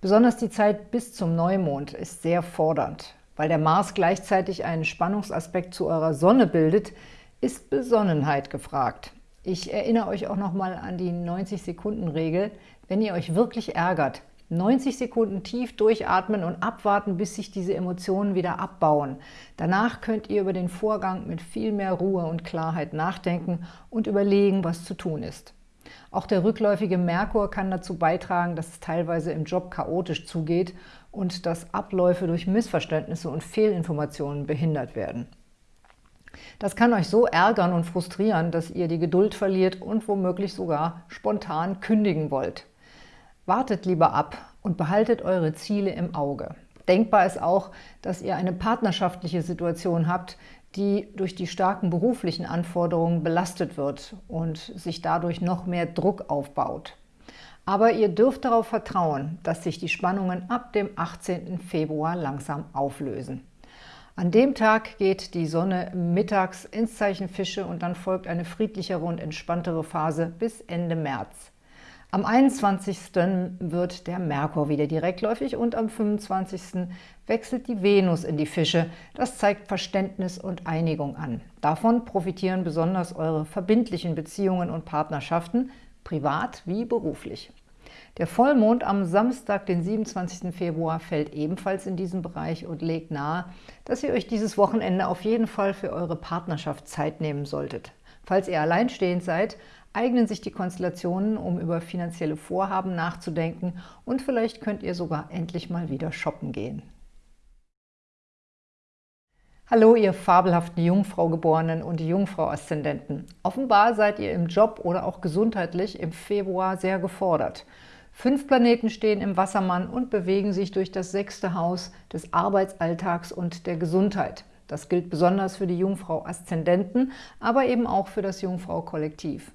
S1: Besonders die Zeit bis zum Neumond ist sehr fordernd. Weil der Mars gleichzeitig einen Spannungsaspekt zu eurer Sonne bildet, ist Besonnenheit gefragt. Ich erinnere euch auch nochmal an die 90-Sekunden-Regel. Wenn ihr euch wirklich ärgert, 90 Sekunden tief durchatmen und abwarten, bis sich diese Emotionen wieder abbauen. Danach könnt ihr über den Vorgang mit viel mehr Ruhe und Klarheit nachdenken und überlegen, was zu tun ist. Auch der rückläufige Merkur kann dazu beitragen, dass es teilweise im Job chaotisch zugeht und dass Abläufe durch Missverständnisse und Fehlinformationen behindert werden. Das kann euch so ärgern und frustrieren, dass ihr die Geduld verliert und womöglich sogar spontan kündigen wollt. Wartet lieber ab und behaltet eure Ziele im Auge. Denkbar ist auch, dass ihr eine partnerschaftliche Situation habt, die durch die starken beruflichen Anforderungen belastet wird und sich dadurch noch mehr Druck aufbaut. Aber ihr dürft darauf vertrauen, dass sich die Spannungen ab dem 18. Februar langsam auflösen. An dem Tag geht die Sonne mittags ins Zeichen Fische und dann folgt eine friedlichere und entspanntere Phase bis Ende März. Am 21. wird der Merkur wieder direktläufig und am 25. wechselt die Venus in die Fische. Das zeigt Verständnis und Einigung an. Davon profitieren besonders eure verbindlichen Beziehungen und Partnerschaften, privat wie beruflich. Der Vollmond am Samstag, den 27. Februar, fällt ebenfalls in diesen Bereich und legt nahe, dass ihr euch dieses Wochenende auf jeden Fall für eure Partnerschaft Zeit nehmen solltet. Falls ihr alleinstehend seid, eignen sich die Konstellationen, um über finanzielle Vorhaben nachzudenken und vielleicht könnt ihr sogar endlich mal wieder shoppen gehen. Hallo, ihr fabelhaften Jungfrau-Geborenen und Jungfrau-Aszendenten. Offenbar seid ihr im Job oder auch gesundheitlich im Februar sehr gefordert. Fünf Planeten stehen im Wassermann und bewegen sich durch das sechste Haus des Arbeitsalltags und der Gesundheit. Das gilt besonders für die Jungfrau-Aszendenten, aber eben auch für das Jungfrau-Kollektiv.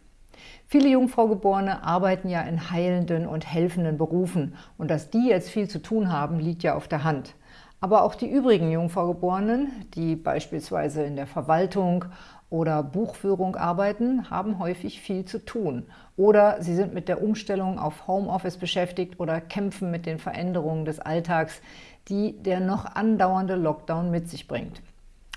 S1: Viele Jungfraugeborene arbeiten ja in heilenden und helfenden Berufen und dass die jetzt viel zu tun haben, liegt ja auf der Hand. Aber auch die übrigen Jungfraugeborenen, die beispielsweise in der Verwaltung oder Buchführung arbeiten, haben häufig viel zu tun. Oder sie sind mit der Umstellung auf Homeoffice beschäftigt oder kämpfen mit den Veränderungen des Alltags, die der noch andauernde Lockdown mit sich bringt.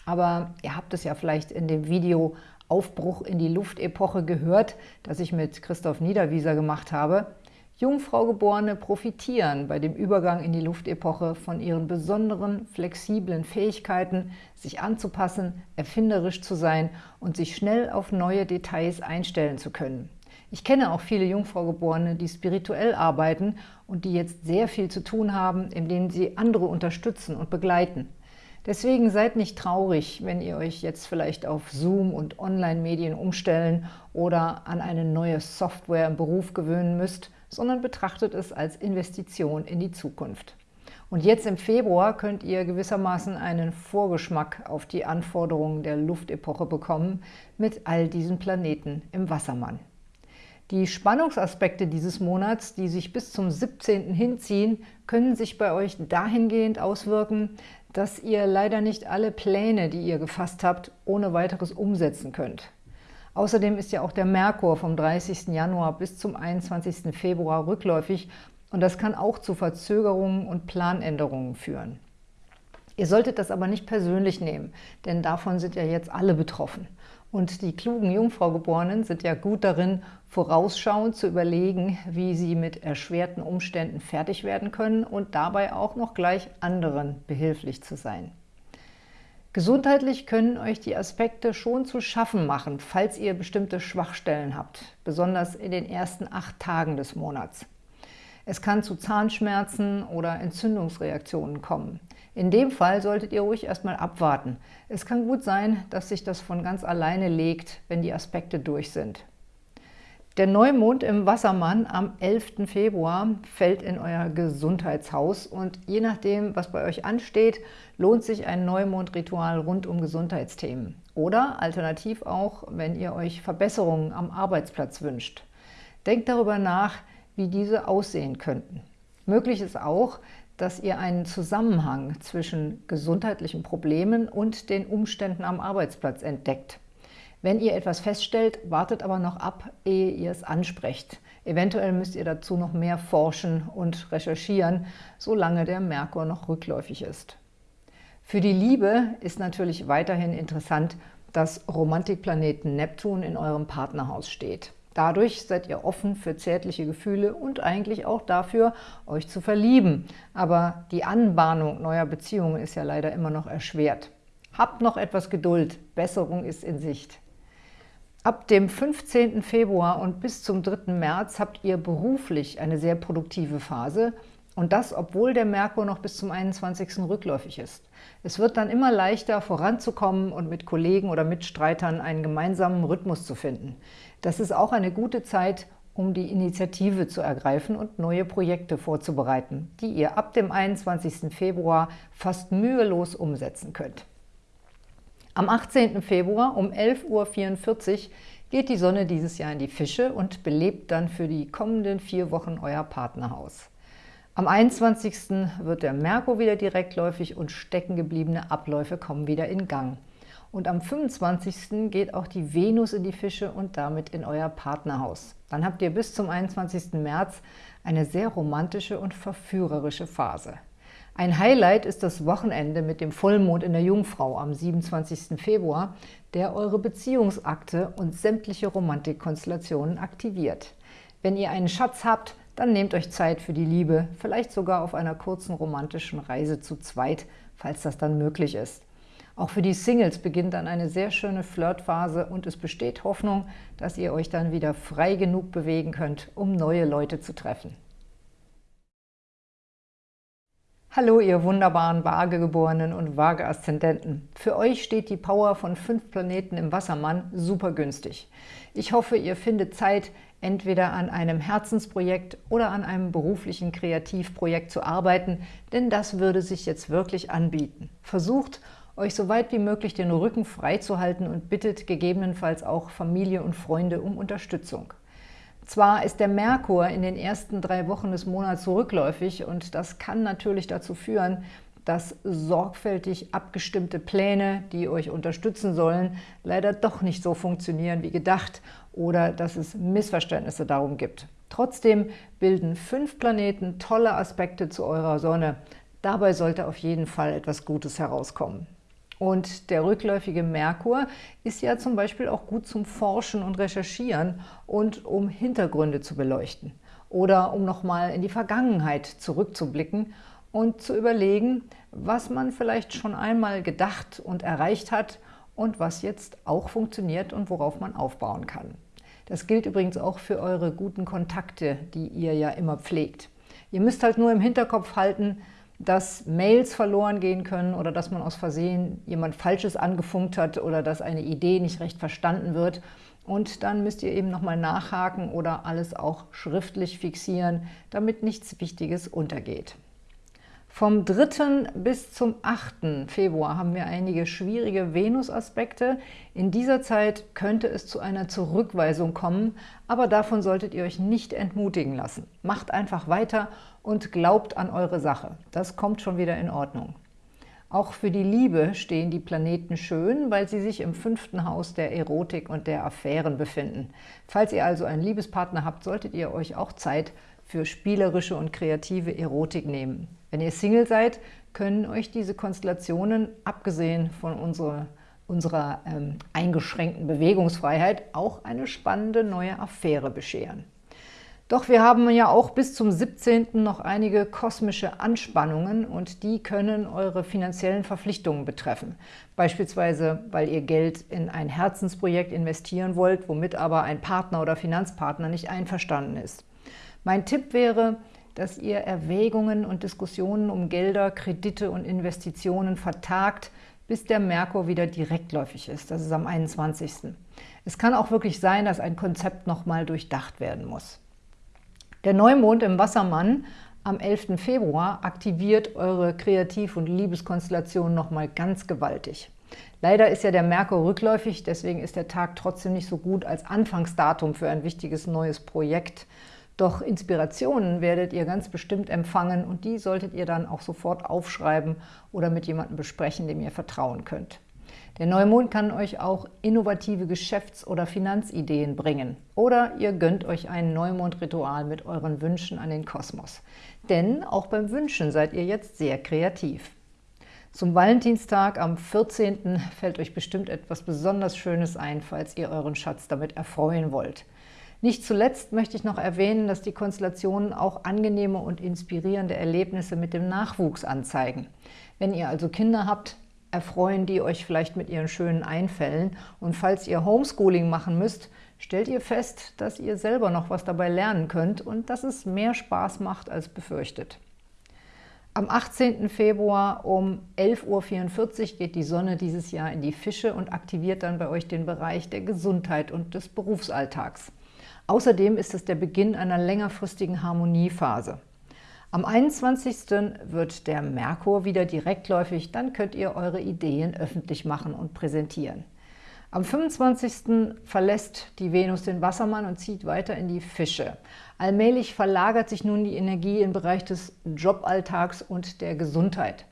S1: Aber ihr habt es ja vielleicht in dem Video Aufbruch in die Luftepoche gehört, das ich mit Christoph Niederwieser gemacht habe. Jungfraugeborene profitieren bei dem Übergang in die Luftepoche von ihren besonderen, flexiblen Fähigkeiten, sich anzupassen, erfinderisch zu sein und sich schnell auf neue Details einstellen zu können. Ich kenne auch viele Jungfraugeborene, die spirituell arbeiten und die jetzt sehr viel zu tun haben, indem sie andere unterstützen und begleiten. Deswegen seid nicht traurig, wenn ihr euch jetzt vielleicht auf Zoom und Online-Medien umstellen oder an eine neue Software im Beruf gewöhnen müsst, sondern betrachtet es als Investition in die Zukunft. Und jetzt im Februar könnt ihr gewissermaßen einen Vorgeschmack auf die Anforderungen der Luftepoche bekommen mit all diesen Planeten im Wassermann. Die Spannungsaspekte dieses Monats, die sich bis zum 17. hinziehen, können sich bei euch dahingehend auswirken, dass ihr leider nicht alle Pläne, die ihr gefasst habt, ohne weiteres umsetzen könnt. Außerdem ist ja auch der Merkur vom 30. Januar bis zum 21. Februar rückläufig und das kann auch zu Verzögerungen und Planänderungen führen. Ihr solltet das aber nicht persönlich nehmen, denn davon sind ja jetzt alle betroffen. Und die klugen Jungfraugeborenen sind ja gut darin, vorausschauend zu überlegen, wie sie mit erschwerten Umständen fertig werden können und dabei auch noch gleich anderen behilflich zu sein. Gesundheitlich können euch die Aspekte schon zu schaffen machen, falls ihr bestimmte Schwachstellen habt, besonders in den ersten acht Tagen des Monats. Es kann zu Zahnschmerzen oder Entzündungsreaktionen kommen. In dem Fall solltet ihr ruhig erstmal abwarten. Es kann gut sein, dass sich das von ganz alleine legt, wenn die Aspekte durch sind. Der Neumond im Wassermann am 11. Februar fällt in euer Gesundheitshaus und je nachdem, was bei euch ansteht, lohnt sich ein Neumondritual rund um Gesundheitsthemen. Oder alternativ auch, wenn ihr euch Verbesserungen am Arbeitsplatz wünscht. Denkt darüber nach, wie diese aussehen könnten. Möglich ist auch, dass ihr einen Zusammenhang zwischen gesundheitlichen Problemen und den Umständen am Arbeitsplatz entdeckt. Wenn ihr etwas feststellt, wartet aber noch ab, ehe ihr es ansprecht. Eventuell müsst ihr dazu noch mehr forschen und recherchieren, solange der Merkur noch rückläufig ist. Für die Liebe ist natürlich weiterhin interessant, dass Romantikplaneten Neptun in eurem Partnerhaus steht. Dadurch seid ihr offen für zärtliche Gefühle und eigentlich auch dafür, euch zu verlieben. Aber die Anbahnung neuer Beziehungen ist ja leider immer noch erschwert. Habt noch etwas Geduld, Besserung ist in Sicht. Ab dem 15. Februar und bis zum 3. März habt ihr beruflich eine sehr produktive Phase und das, obwohl der Merkur noch bis zum 21. rückläufig ist. Es wird dann immer leichter, voranzukommen und mit Kollegen oder Mitstreitern einen gemeinsamen Rhythmus zu finden. Das ist auch eine gute Zeit, um die Initiative zu ergreifen und neue Projekte vorzubereiten, die ihr ab dem 21. Februar fast mühelos umsetzen könnt. Am 18. Februar um 11.44 Uhr geht die Sonne dieses Jahr in die Fische und belebt dann für die kommenden vier Wochen euer Partnerhaus. Am 21. wird der Merkur wieder direktläufig und steckengebliebene Abläufe kommen wieder in Gang. Und am 25. geht auch die Venus in die Fische und damit in euer Partnerhaus. Dann habt ihr bis zum 21. März eine sehr romantische und verführerische Phase. Ein Highlight ist das Wochenende mit dem Vollmond in der Jungfrau am 27. Februar, der eure Beziehungsakte und sämtliche Romantikkonstellationen aktiviert. Wenn ihr einen Schatz habt, dann nehmt euch Zeit für die Liebe, vielleicht sogar auf einer kurzen romantischen Reise zu zweit, falls das dann möglich ist. Auch für die Singles beginnt dann eine sehr schöne Flirtphase und es besteht Hoffnung, dass ihr euch dann wieder frei genug bewegen könnt, um neue Leute zu treffen. Hallo, ihr wunderbaren Waagegeborenen und Waage-Aszendenten. Für euch steht die Power von fünf Planeten im Wassermann super günstig. Ich hoffe, ihr findet Zeit, entweder an einem Herzensprojekt oder an einem beruflichen Kreativprojekt zu arbeiten, denn das würde sich jetzt wirklich anbieten. Versucht, euch so weit wie möglich den Rücken frei zu halten und bittet gegebenenfalls auch Familie und Freunde um Unterstützung. Zwar ist der Merkur in den ersten drei Wochen des Monats rückläufig und das kann natürlich dazu führen, dass sorgfältig abgestimmte Pläne, die euch unterstützen sollen, leider doch nicht so funktionieren wie gedacht oder dass es Missverständnisse darum gibt. Trotzdem bilden fünf Planeten tolle Aspekte zu eurer Sonne. Dabei sollte auf jeden Fall etwas Gutes herauskommen. Und der rückläufige Merkur ist ja zum Beispiel auch gut zum Forschen und Recherchieren und um Hintergründe zu beleuchten oder um nochmal in die Vergangenheit zurückzublicken und zu überlegen, was man vielleicht schon einmal gedacht und erreicht hat und was jetzt auch funktioniert und worauf man aufbauen kann. Das gilt übrigens auch für eure guten Kontakte, die ihr ja immer pflegt. Ihr müsst halt nur im Hinterkopf halten, dass Mails verloren gehen können oder dass man aus Versehen jemand Falsches angefunkt hat oder dass eine Idee nicht recht verstanden wird. Und dann müsst ihr eben nochmal nachhaken oder alles auch schriftlich fixieren, damit nichts Wichtiges untergeht. Vom 3. bis zum 8. Februar haben wir einige schwierige Venus-Aspekte. In dieser Zeit könnte es zu einer Zurückweisung kommen, aber davon solltet ihr euch nicht entmutigen lassen. Macht einfach weiter und glaubt an eure Sache. Das kommt schon wieder in Ordnung. Auch für die Liebe stehen die Planeten schön, weil sie sich im fünften Haus der Erotik und der Affären befinden. Falls ihr also einen Liebespartner habt, solltet ihr euch auch Zeit für spielerische und kreative Erotik nehmen. Wenn ihr Single seid, können euch diese Konstellationen, abgesehen von unserer, unserer ähm, eingeschränkten Bewegungsfreiheit, auch eine spannende neue Affäre bescheren. Doch wir haben ja auch bis zum 17. noch einige kosmische Anspannungen und die können eure finanziellen Verpflichtungen betreffen. Beispielsweise, weil ihr Geld in ein Herzensprojekt investieren wollt, womit aber ein Partner oder Finanzpartner nicht einverstanden ist. Mein Tipp wäre, dass ihr Erwägungen und Diskussionen um Gelder, Kredite und Investitionen vertagt, bis der Merkur wieder direktläufig ist. Das ist am 21. Es kann auch wirklich sein, dass ein Konzept nochmal durchdacht werden muss. Der Neumond im Wassermann am 11. Februar aktiviert eure Kreativ- und Liebeskonstellation nochmal ganz gewaltig. Leider ist ja der Merkur rückläufig, deswegen ist der Tag trotzdem nicht so gut als Anfangsdatum für ein wichtiges neues Projekt. Doch Inspirationen werdet ihr ganz bestimmt empfangen und die solltet ihr dann auch sofort aufschreiben oder mit jemandem besprechen, dem ihr vertrauen könnt. Der Neumond kann euch auch innovative Geschäfts- oder Finanzideen bringen. Oder ihr gönnt euch ein Neumondritual mit euren Wünschen an den Kosmos. Denn auch beim Wünschen seid ihr jetzt sehr kreativ. Zum Valentinstag am 14. fällt euch bestimmt etwas besonders Schönes ein, falls ihr euren Schatz damit erfreuen wollt. Nicht zuletzt möchte ich noch erwähnen, dass die Konstellationen auch angenehme und inspirierende Erlebnisse mit dem Nachwuchs anzeigen. Wenn ihr also Kinder habt, erfreuen die euch vielleicht mit ihren schönen Einfällen. Und falls ihr Homeschooling machen müsst, stellt ihr fest, dass ihr selber noch was dabei lernen könnt und dass es mehr Spaß macht als befürchtet. Am 18. Februar um 11.44 Uhr geht die Sonne dieses Jahr in die Fische und aktiviert dann bei euch den Bereich der Gesundheit und des Berufsalltags. Außerdem ist es der Beginn einer längerfristigen Harmoniephase. Am 21. wird der Merkur wieder direktläufig, dann könnt ihr eure Ideen öffentlich machen und präsentieren. Am 25. verlässt die Venus den Wassermann und zieht weiter in die Fische. Allmählich verlagert sich nun die Energie im Bereich des Joballtags und der Gesundheit.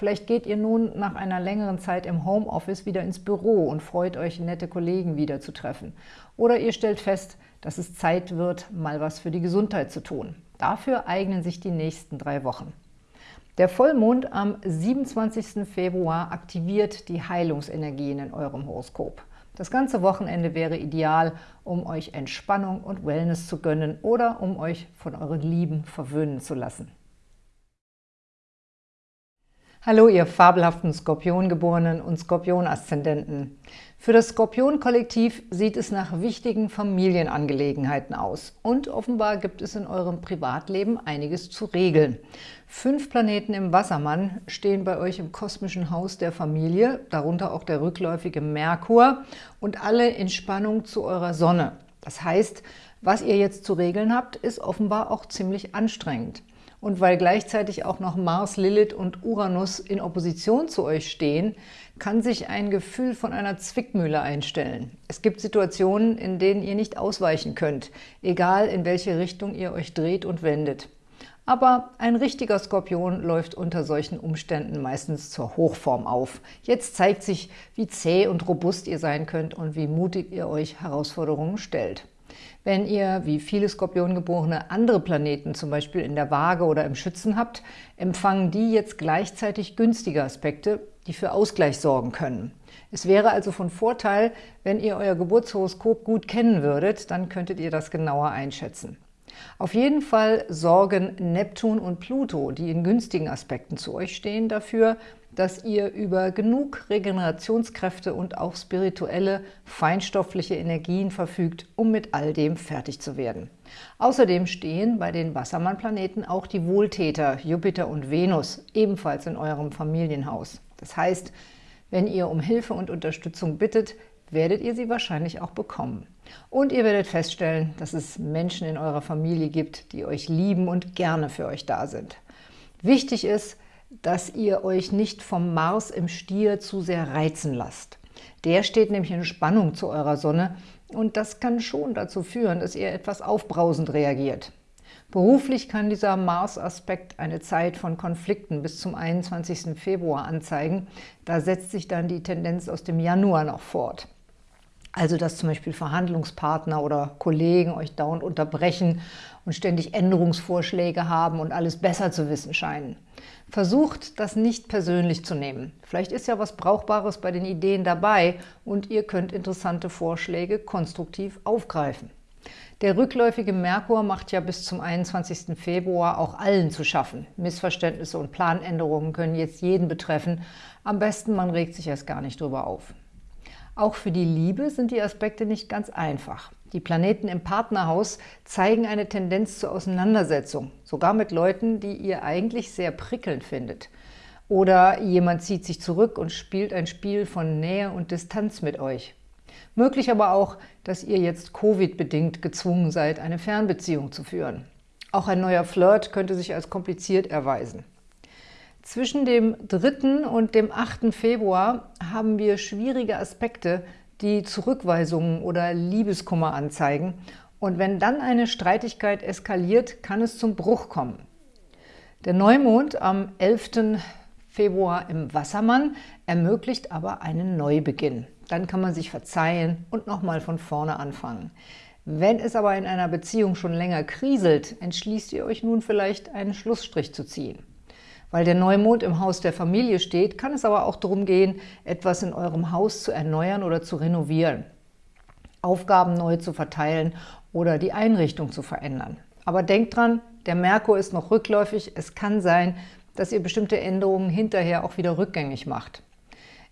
S1: Vielleicht geht ihr nun nach einer längeren Zeit im Homeoffice wieder ins Büro und freut euch, nette Kollegen wiederzutreffen. Oder ihr stellt fest, dass es Zeit wird, mal was für die Gesundheit zu tun. Dafür eignen sich die nächsten drei Wochen. Der Vollmond am 27. Februar aktiviert die Heilungsenergien in eurem Horoskop. Das ganze Wochenende wäre ideal, um euch Entspannung und Wellness zu gönnen oder um euch von euren Lieben verwöhnen zu lassen. Hallo, ihr fabelhaften Skorpiongeborenen und Skorpion-Aszendenten. Für das Skorpion-Kollektiv sieht es nach wichtigen Familienangelegenheiten aus. Und offenbar gibt es in eurem Privatleben einiges zu regeln. Fünf Planeten im Wassermann stehen bei euch im kosmischen Haus der Familie, darunter auch der rückläufige Merkur und alle in Spannung zu eurer Sonne. Das heißt, was ihr jetzt zu regeln habt, ist offenbar auch ziemlich anstrengend. Und weil gleichzeitig auch noch Mars, Lilith und Uranus in Opposition zu euch stehen, kann sich ein Gefühl von einer Zwickmühle einstellen. Es gibt Situationen, in denen ihr nicht ausweichen könnt, egal in welche Richtung ihr euch dreht und wendet. Aber ein richtiger Skorpion läuft unter solchen Umständen meistens zur Hochform auf. Jetzt zeigt sich, wie zäh und robust ihr sein könnt und wie mutig ihr euch Herausforderungen stellt. Wenn ihr, wie viele Skorpiongeborene, andere Planeten, zum Beispiel in der Waage oder im Schützen habt, empfangen die jetzt gleichzeitig günstige Aspekte, die für Ausgleich sorgen können. Es wäre also von Vorteil, wenn ihr euer Geburtshoroskop gut kennen würdet, dann könntet ihr das genauer einschätzen. Auf jeden Fall sorgen Neptun und Pluto, die in günstigen Aspekten zu euch stehen, dafür, dass ihr über genug Regenerationskräfte und auch spirituelle, feinstoffliche Energien verfügt, um mit all dem fertig zu werden. Außerdem stehen bei den Wassermann-Planeten auch die Wohltäter Jupiter und Venus ebenfalls in eurem Familienhaus. Das heißt, wenn ihr um Hilfe und Unterstützung bittet, werdet ihr sie wahrscheinlich auch bekommen. Und ihr werdet feststellen, dass es Menschen in eurer Familie gibt, die euch lieben und gerne für euch da sind. Wichtig ist, dass ihr euch nicht vom Mars im Stier zu sehr reizen lasst. Der steht nämlich in Spannung zu eurer Sonne und das kann schon dazu führen, dass ihr etwas aufbrausend reagiert. Beruflich kann dieser Mars-Aspekt eine Zeit von Konflikten bis zum 21. Februar anzeigen. Da setzt sich dann die Tendenz aus dem Januar noch fort. Also dass zum Beispiel Verhandlungspartner oder Kollegen euch dauernd unterbrechen und ständig Änderungsvorschläge haben und alles besser zu wissen scheinen. Versucht, das nicht persönlich zu nehmen. Vielleicht ist ja was Brauchbares bei den Ideen dabei und ihr könnt interessante Vorschläge konstruktiv aufgreifen. Der rückläufige Merkur macht ja bis zum 21. Februar auch allen zu schaffen. Missverständnisse und Planänderungen können jetzt jeden betreffen. Am besten, man regt sich erst gar nicht drüber auf. Auch für die Liebe sind die Aspekte nicht ganz einfach. Die Planeten im Partnerhaus zeigen eine Tendenz zur Auseinandersetzung, sogar mit Leuten, die ihr eigentlich sehr prickelnd findet. Oder jemand zieht sich zurück und spielt ein Spiel von Nähe und Distanz mit euch. Möglich aber auch, dass ihr jetzt Covid-bedingt gezwungen seid, eine Fernbeziehung zu führen. Auch ein neuer Flirt könnte sich als kompliziert erweisen. Zwischen dem 3. und dem 8. Februar haben wir schwierige Aspekte, die Zurückweisungen oder Liebeskummer anzeigen. Und wenn dann eine Streitigkeit eskaliert, kann es zum Bruch kommen. Der Neumond am 11. Februar im Wassermann ermöglicht aber einen Neubeginn. Dann kann man sich verzeihen und nochmal von vorne anfangen. Wenn es aber in einer Beziehung schon länger kriselt, entschließt ihr euch nun vielleicht, einen Schlussstrich zu ziehen. Weil der Neumond im Haus der Familie steht, kann es aber auch darum gehen, etwas in eurem Haus zu erneuern oder zu renovieren, Aufgaben neu zu verteilen oder die Einrichtung zu verändern. Aber denkt dran, der Merkur ist noch rückläufig. Es kann sein, dass ihr bestimmte Änderungen hinterher auch wieder rückgängig macht.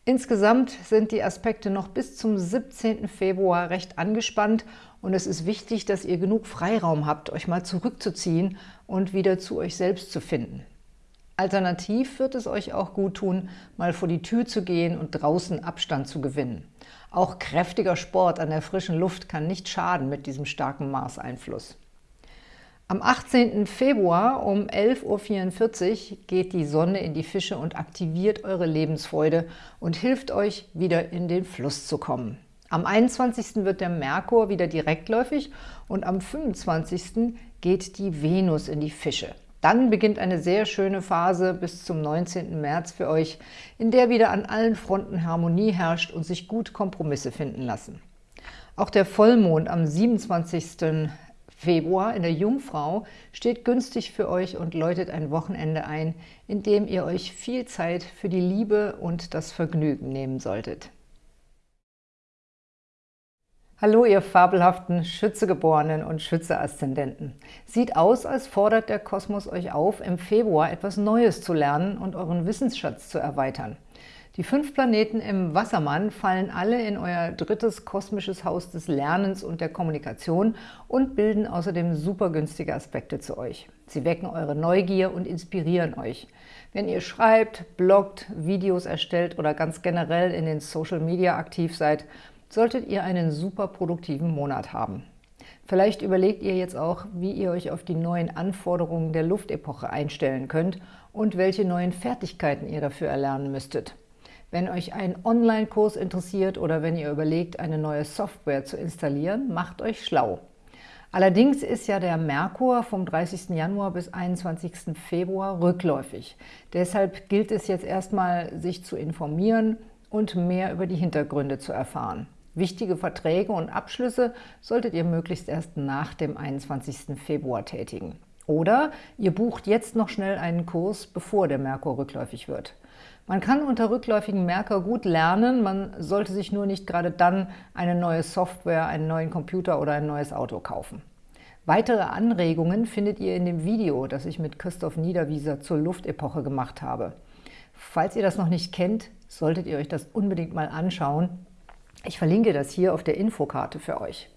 S1: Insgesamt sind die Aspekte noch bis zum 17. Februar recht angespannt und es ist wichtig, dass ihr genug Freiraum habt, euch mal zurückzuziehen und wieder zu euch selbst zu finden. Alternativ wird es euch auch gut tun, mal vor die Tür zu gehen und draußen Abstand zu gewinnen. Auch kräftiger Sport an der frischen Luft kann nicht schaden mit diesem starken Mars-Einfluss. Am 18. Februar um 11.44 Uhr geht die Sonne in die Fische und aktiviert eure Lebensfreude und hilft euch, wieder in den Fluss zu kommen. Am 21. wird der Merkur wieder direktläufig und am 25. geht die Venus in die Fische. Dann beginnt eine sehr schöne Phase bis zum 19. März für euch, in der wieder an allen Fronten Harmonie herrscht und sich gut Kompromisse finden lassen. Auch der Vollmond am 27. Februar in der Jungfrau steht günstig für euch und läutet ein Wochenende ein, in dem ihr euch viel Zeit für die Liebe und das Vergnügen nehmen solltet. Hallo, ihr fabelhaften Schützegeborenen und Schütze-Aszendenten. Sieht aus, als fordert der Kosmos euch auf, im Februar etwas Neues zu lernen und euren Wissensschatz zu erweitern. Die fünf Planeten im Wassermann fallen alle in euer drittes kosmisches Haus des Lernens und der Kommunikation und bilden außerdem super günstige Aspekte zu euch. Sie wecken eure Neugier und inspirieren euch. Wenn ihr schreibt, bloggt, Videos erstellt oder ganz generell in den Social Media aktiv seid, solltet ihr einen super produktiven Monat haben. Vielleicht überlegt ihr jetzt auch, wie ihr euch auf die neuen Anforderungen der Luftepoche einstellen könnt und welche neuen Fertigkeiten ihr dafür erlernen müsstet. Wenn euch ein Online-Kurs interessiert oder wenn ihr überlegt, eine neue Software zu installieren, macht euch schlau. Allerdings ist ja der Merkur vom 30. Januar bis 21. Februar rückläufig. Deshalb gilt es jetzt erstmal, sich zu informieren und mehr über die Hintergründe zu erfahren. Wichtige Verträge und Abschlüsse solltet ihr möglichst erst nach dem 21. Februar tätigen. Oder ihr bucht jetzt noch schnell einen Kurs, bevor der Merkur rückläufig wird. Man kann unter rückläufigen Merker gut lernen, man sollte sich nur nicht gerade dann eine neue Software, einen neuen Computer oder ein neues Auto kaufen. Weitere Anregungen findet ihr in dem Video, das ich mit Christoph Niederwieser zur Luftepoche gemacht habe. Falls ihr das noch nicht kennt, solltet ihr euch das unbedingt mal anschauen. Ich verlinke das hier auf der Infokarte für euch.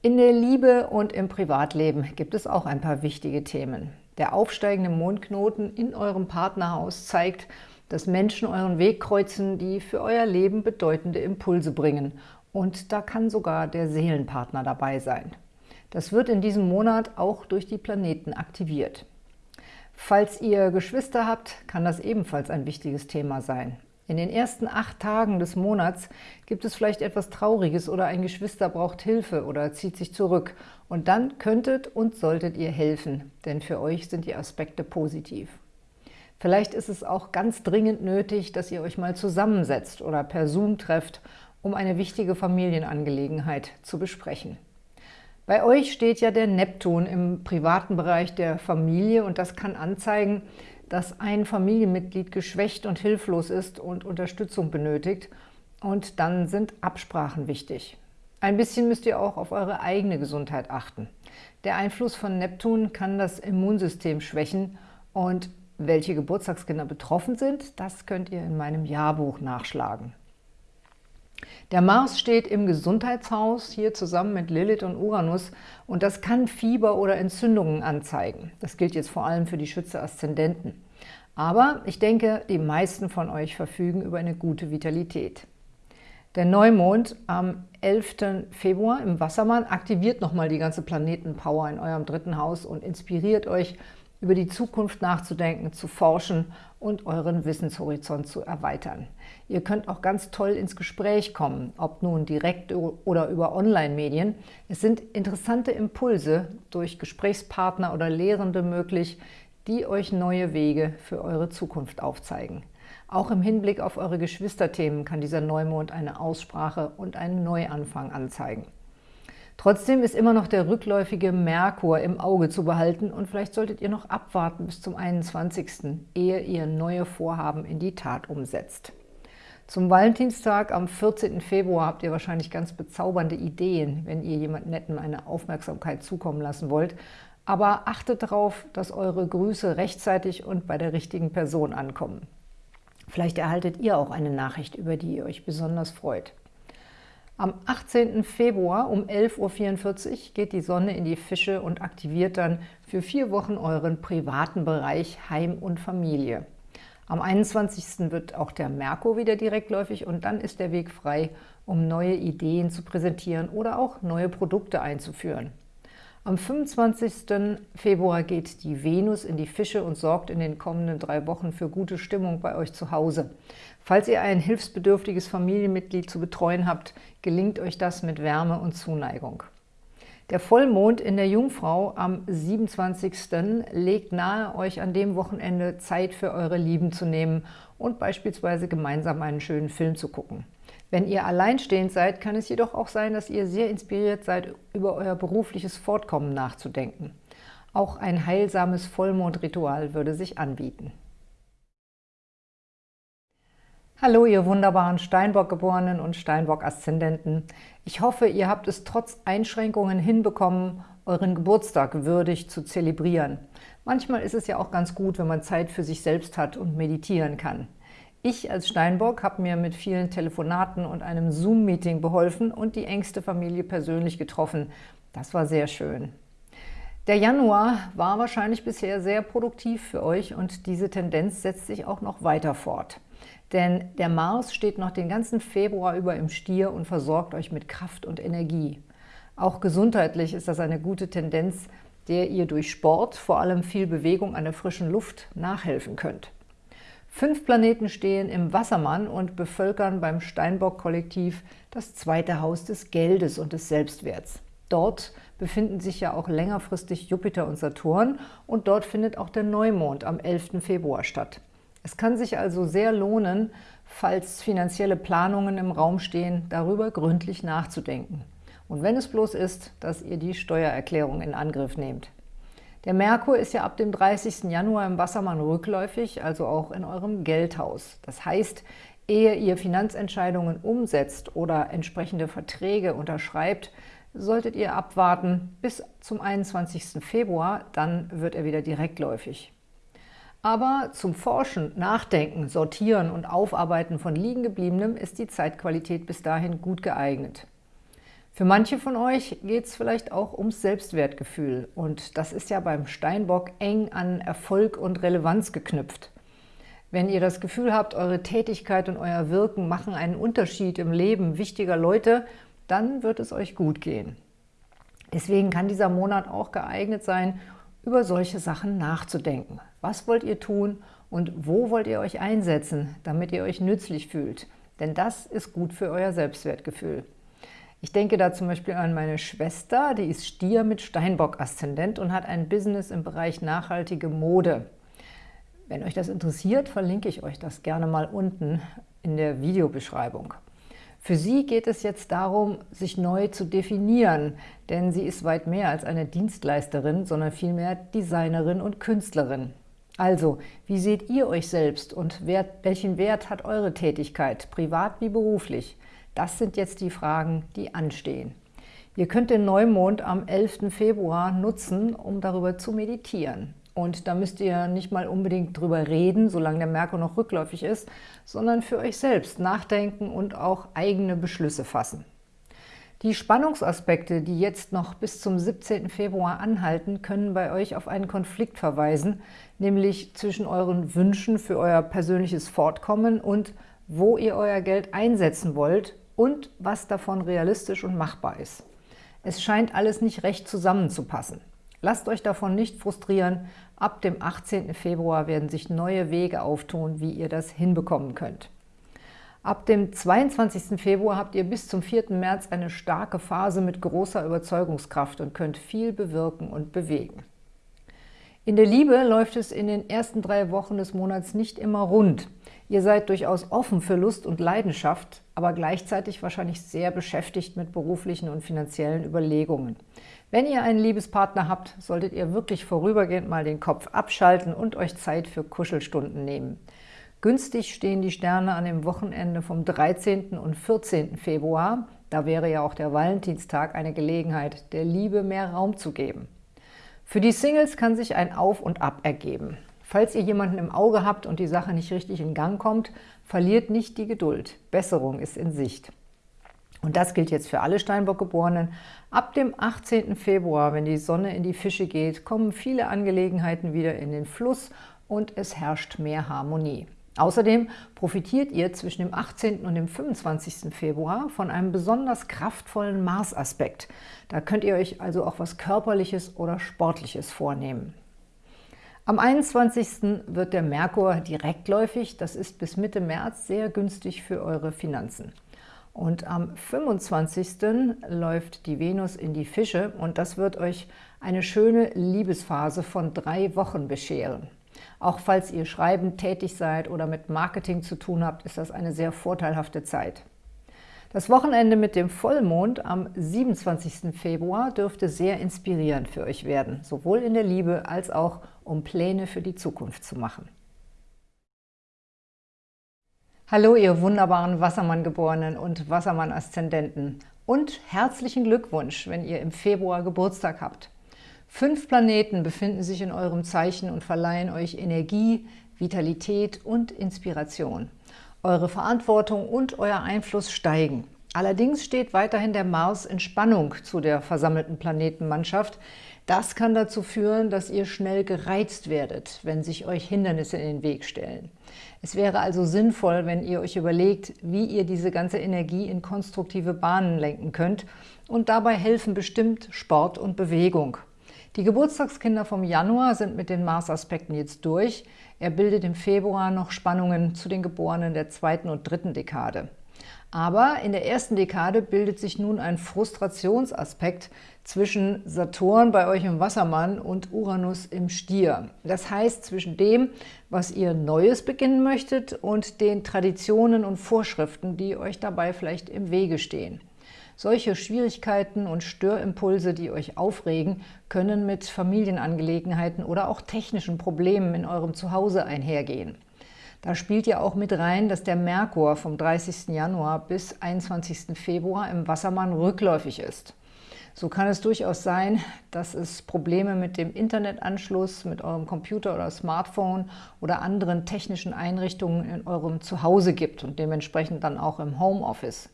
S1: In der Liebe und im Privatleben gibt es auch ein paar wichtige Themen. Der aufsteigende Mondknoten in eurem Partnerhaus zeigt, dass Menschen euren Weg kreuzen, die für euer Leben bedeutende Impulse bringen. Und da kann sogar der Seelenpartner dabei sein. Das wird in diesem Monat auch durch die Planeten aktiviert. Falls ihr Geschwister habt, kann das ebenfalls ein wichtiges Thema sein. In den ersten acht Tagen des Monats gibt es vielleicht etwas Trauriges oder ein Geschwister braucht Hilfe oder zieht sich zurück. Und dann könntet und solltet ihr helfen, denn für euch sind die Aspekte positiv. Vielleicht ist es auch ganz dringend nötig, dass ihr euch mal zusammensetzt oder per Zoom trefft, um eine wichtige Familienangelegenheit zu besprechen. Bei euch steht ja der Neptun im privaten Bereich der Familie und das kann anzeigen, dass ein Familienmitglied geschwächt und hilflos ist und Unterstützung benötigt und dann sind Absprachen wichtig. Ein bisschen müsst ihr auch auf eure eigene Gesundheit achten. Der Einfluss von Neptun kann das Immunsystem schwächen und welche Geburtstagskinder betroffen sind, das könnt ihr in meinem Jahrbuch nachschlagen. Der Mars steht im Gesundheitshaus, hier zusammen mit Lilith und Uranus, und das kann Fieber oder Entzündungen anzeigen. Das gilt jetzt vor allem für die Schütze-Aszendenten. Aber ich denke, die meisten von euch verfügen über eine gute Vitalität. Der Neumond am 11. Februar im Wassermann aktiviert nochmal die ganze Planetenpower in eurem dritten Haus und inspiriert euch, über die Zukunft nachzudenken, zu forschen und euren Wissenshorizont zu erweitern. Ihr könnt auch ganz toll ins Gespräch kommen, ob nun direkt oder über Online-Medien. Es sind interessante Impulse durch Gesprächspartner oder Lehrende möglich, die euch neue Wege für eure Zukunft aufzeigen. Auch im Hinblick auf eure Geschwisterthemen kann dieser Neumond eine Aussprache und einen Neuanfang anzeigen. Trotzdem ist immer noch der rückläufige Merkur im Auge zu behalten und vielleicht solltet ihr noch abwarten bis zum 21., ehe ihr neue Vorhaben in die Tat umsetzt. Zum Valentinstag am 14. Februar habt ihr wahrscheinlich ganz bezaubernde Ideen, wenn ihr jemand Netten eine Aufmerksamkeit zukommen lassen wollt. Aber achtet darauf, dass eure Grüße rechtzeitig und bei der richtigen Person ankommen. Vielleicht erhaltet ihr auch eine Nachricht, über die ihr euch besonders freut. Am 18. Februar um 11.44 Uhr geht die Sonne in die Fische und aktiviert dann für vier Wochen euren privaten Bereich Heim und Familie. Am 21. wird auch der Merkur wieder direktläufig und dann ist der Weg frei, um neue Ideen zu präsentieren oder auch neue Produkte einzuführen. Am 25. Februar geht die Venus in die Fische und sorgt in den kommenden drei Wochen für gute Stimmung bei euch zu Hause. Falls ihr ein hilfsbedürftiges Familienmitglied zu betreuen habt, gelingt euch das mit Wärme und Zuneigung. Der Vollmond in der Jungfrau am 27. legt nahe, euch an dem Wochenende Zeit für eure Lieben zu nehmen und beispielsweise gemeinsam einen schönen Film zu gucken. Wenn ihr alleinstehend seid, kann es jedoch auch sein, dass ihr sehr inspiriert seid, über euer berufliches Fortkommen nachzudenken. Auch ein heilsames Vollmondritual würde sich anbieten. Hallo, ihr wunderbaren Steinbock-Geborenen und Steinbock-Aszendenten. Ich hoffe, ihr habt es trotz Einschränkungen hinbekommen, euren Geburtstag würdig zu zelebrieren. Manchmal ist es ja auch ganz gut, wenn man Zeit für sich selbst hat und meditieren kann. Ich als Steinbock habe mir mit vielen Telefonaten und einem Zoom-Meeting beholfen und die engste Familie persönlich getroffen. Das war sehr schön. Der Januar war wahrscheinlich bisher sehr produktiv für euch und diese Tendenz setzt sich auch noch weiter fort. Denn der Mars steht noch den ganzen Februar über im Stier und versorgt euch mit Kraft und Energie. Auch gesundheitlich ist das eine gute Tendenz, der ihr durch Sport, vor allem viel Bewegung an der frischen Luft, nachhelfen könnt. Fünf Planeten stehen im Wassermann und bevölkern beim Steinbock-Kollektiv das zweite Haus des Geldes und des Selbstwerts. Dort befinden sich ja auch längerfristig Jupiter und Saturn und dort findet auch der Neumond am 11. Februar statt. Es kann sich also sehr lohnen, falls finanzielle Planungen im Raum stehen, darüber gründlich nachzudenken. Und wenn es bloß ist, dass ihr die Steuererklärung in Angriff nehmt. Der Merkur ist ja ab dem 30. Januar im Wassermann rückläufig, also auch in eurem Geldhaus. Das heißt, ehe ihr Finanzentscheidungen umsetzt oder entsprechende Verträge unterschreibt, solltet ihr abwarten bis zum 21. Februar, dann wird er wieder direktläufig. Aber zum Forschen, Nachdenken, Sortieren und Aufarbeiten von Liegengebliebenem ist die Zeitqualität bis dahin gut geeignet. Für manche von euch geht es vielleicht auch ums Selbstwertgefühl und das ist ja beim Steinbock eng an Erfolg und Relevanz geknüpft. Wenn ihr das Gefühl habt, eure Tätigkeit und euer Wirken machen einen Unterschied im Leben wichtiger Leute, dann wird es euch gut gehen. Deswegen kann dieser Monat auch geeignet sein, über solche Sachen nachzudenken. Was wollt ihr tun und wo wollt ihr euch einsetzen, damit ihr euch nützlich fühlt? Denn das ist gut für euer Selbstwertgefühl. Ich denke da zum Beispiel an meine Schwester, die ist Stier mit Steinbock-Aszendent und hat ein Business im Bereich nachhaltige Mode. Wenn euch das interessiert, verlinke ich euch das gerne mal unten in der Videobeschreibung. Für sie geht es jetzt darum, sich neu zu definieren, denn sie ist weit mehr als eine Dienstleisterin, sondern vielmehr Designerin und Künstlerin. Also, wie seht ihr euch selbst und welchen Wert hat eure Tätigkeit, privat wie beruflich? Das sind jetzt die Fragen, die anstehen. Ihr könnt den Neumond am 11. Februar nutzen, um darüber zu meditieren. Und da müsst ihr nicht mal unbedingt drüber reden, solange der Merkur noch rückläufig ist, sondern für euch selbst nachdenken und auch eigene Beschlüsse fassen. Die Spannungsaspekte, die jetzt noch bis zum 17. Februar anhalten, können bei euch auf einen Konflikt verweisen, nämlich zwischen euren Wünschen für euer persönliches Fortkommen und wo ihr euer Geld einsetzen wollt und was davon realistisch und machbar ist. Es scheint alles nicht recht zusammenzupassen. Lasst euch davon nicht frustrieren. Ab dem 18. Februar werden sich neue Wege auftun, wie ihr das hinbekommen könnt. Ab dem 22. Februar habt ihr bis zum 4. März eine starke Phase mit großer Überzeugungskraft und könnt viel bewirken und bewegen. In der Liebe läuft es in den ersten drei Wochen des Monats nicht immer rund. Ihr seid durchaus offen für Lust und Leidenschaft, aber gleichzeitig wahrscheinlich sehr beschäftigt mit beruflichen und finanziellen Überlegungen. Wenn ihr einen Liebespartner habt, solltet ihr wirklich vorübergehend mal den Kopf abschalten und euch Zeit für Kuschelstunden nehmen. Günstig stehen die Sterne an dem Wochenende vom 13. und 14. Februar. Da wäre ja auch der Valentinstag eine Gelegenheit, der Liebe mehr Raum zu geben. Für die Singles kann sich ein Auf und Ab ergeben. Falls ihr jemanden im Auge habt und die Sache nicht richtig in Gang kommt, verliert nicht die Geduld. Besserung ist in Sicht. Und das gilt jetzt für alle Steinbock-Geborenen. Ab dem 18. Februar, wenn die Sonne in die Fische geht, kommen viele Angelegenheiten wieder in den Fluss und es herrscht mehr Harmonie. Außerdem profitiert ihr zwischen dem 18. und dem 25. Februar von einem besonders kraftvollen Mars-Aspekt. Da könnt ihr euch also auch was Körperliches oder Sportliches vornehmen. Am 21. wird der Merkur direktläufig, das ist bis Mitte März sehr günstig für eure Finanzen. Und am 25. läuft die Venus in die Fische und das wird euch eine schöne Liebesphase von drei Wochen bescheren. Auch falls ihr schreibend tätig seid oder mit Marketing zu tun habt, ist das eine sehr vorteilhafte Zeit. Das Wochenende mit dem Vollmond am 27. Februar dürfte sehr inspirierend für euch werden, sowohl in der Liebe als auch um Pläne für die Zukunft zu machen. Hallo ihr wunderbaren Wassermann-Geborenen und Wassermann-Aszendenten und herzlichen Glückwunsch, wenn ihr im Februar Geburtstag habt. Fünf Planeten befinden sich in eurem Zeichen und verleihen euch Energie, Vitalität und Inspiration. Eure Verantwortung und euer Einfluss steigen. Allerdings steht weiterhin der Mars in Spannung zu der versammelten Planetenmannschaft. Das kann dazu führen, dass ihr schnell gereizt werdet, wenn sich euch Hindernisse in den Weg stellen. Es wäre also sinnvoll, wenn ihr euch überlegt, wie ihr diese ganze Energie in konstruktive Bahnen lenken könnt und dabei helfen bestimmt Sport und Bewegung. Die Geburtstagskinder vom Januar sind mit den Mars-Aspekten jetzt durch. Er bildet im Februar noch Spannungen zu den Geborenen der zweiten und dritten Dekade. Aber in der ersten Dekade bildet sich nun ein Frustrationsaspekt zwischen Saturn bei euch im Wassermann und Uranus im Stier. Das heißt zwischen dem, was ihr Neues beginnen möchtet und den Traditionen und Vorschriften, die euch dabei vielleicht im Wege stehen. Solche Schwierigkeiten und Störimpulse, die euch aufregen, können mit Familienangelegenheiten oder auch technischen Problemen in eurem Zuhause einhergehen. Da spielt ja auch mit rein, dass der Merkur vom 30. Januar bis 21. Februar im Wassermann rückläufig ist. So kann es durchaus sein, dass es Probleme mit dem Internetanschluss, mit eurem Computer oder Smartphone oder anderen technischen Einrichtungen in eurem Zuhause gibt und dementsprechend dann auch im Homeoffice.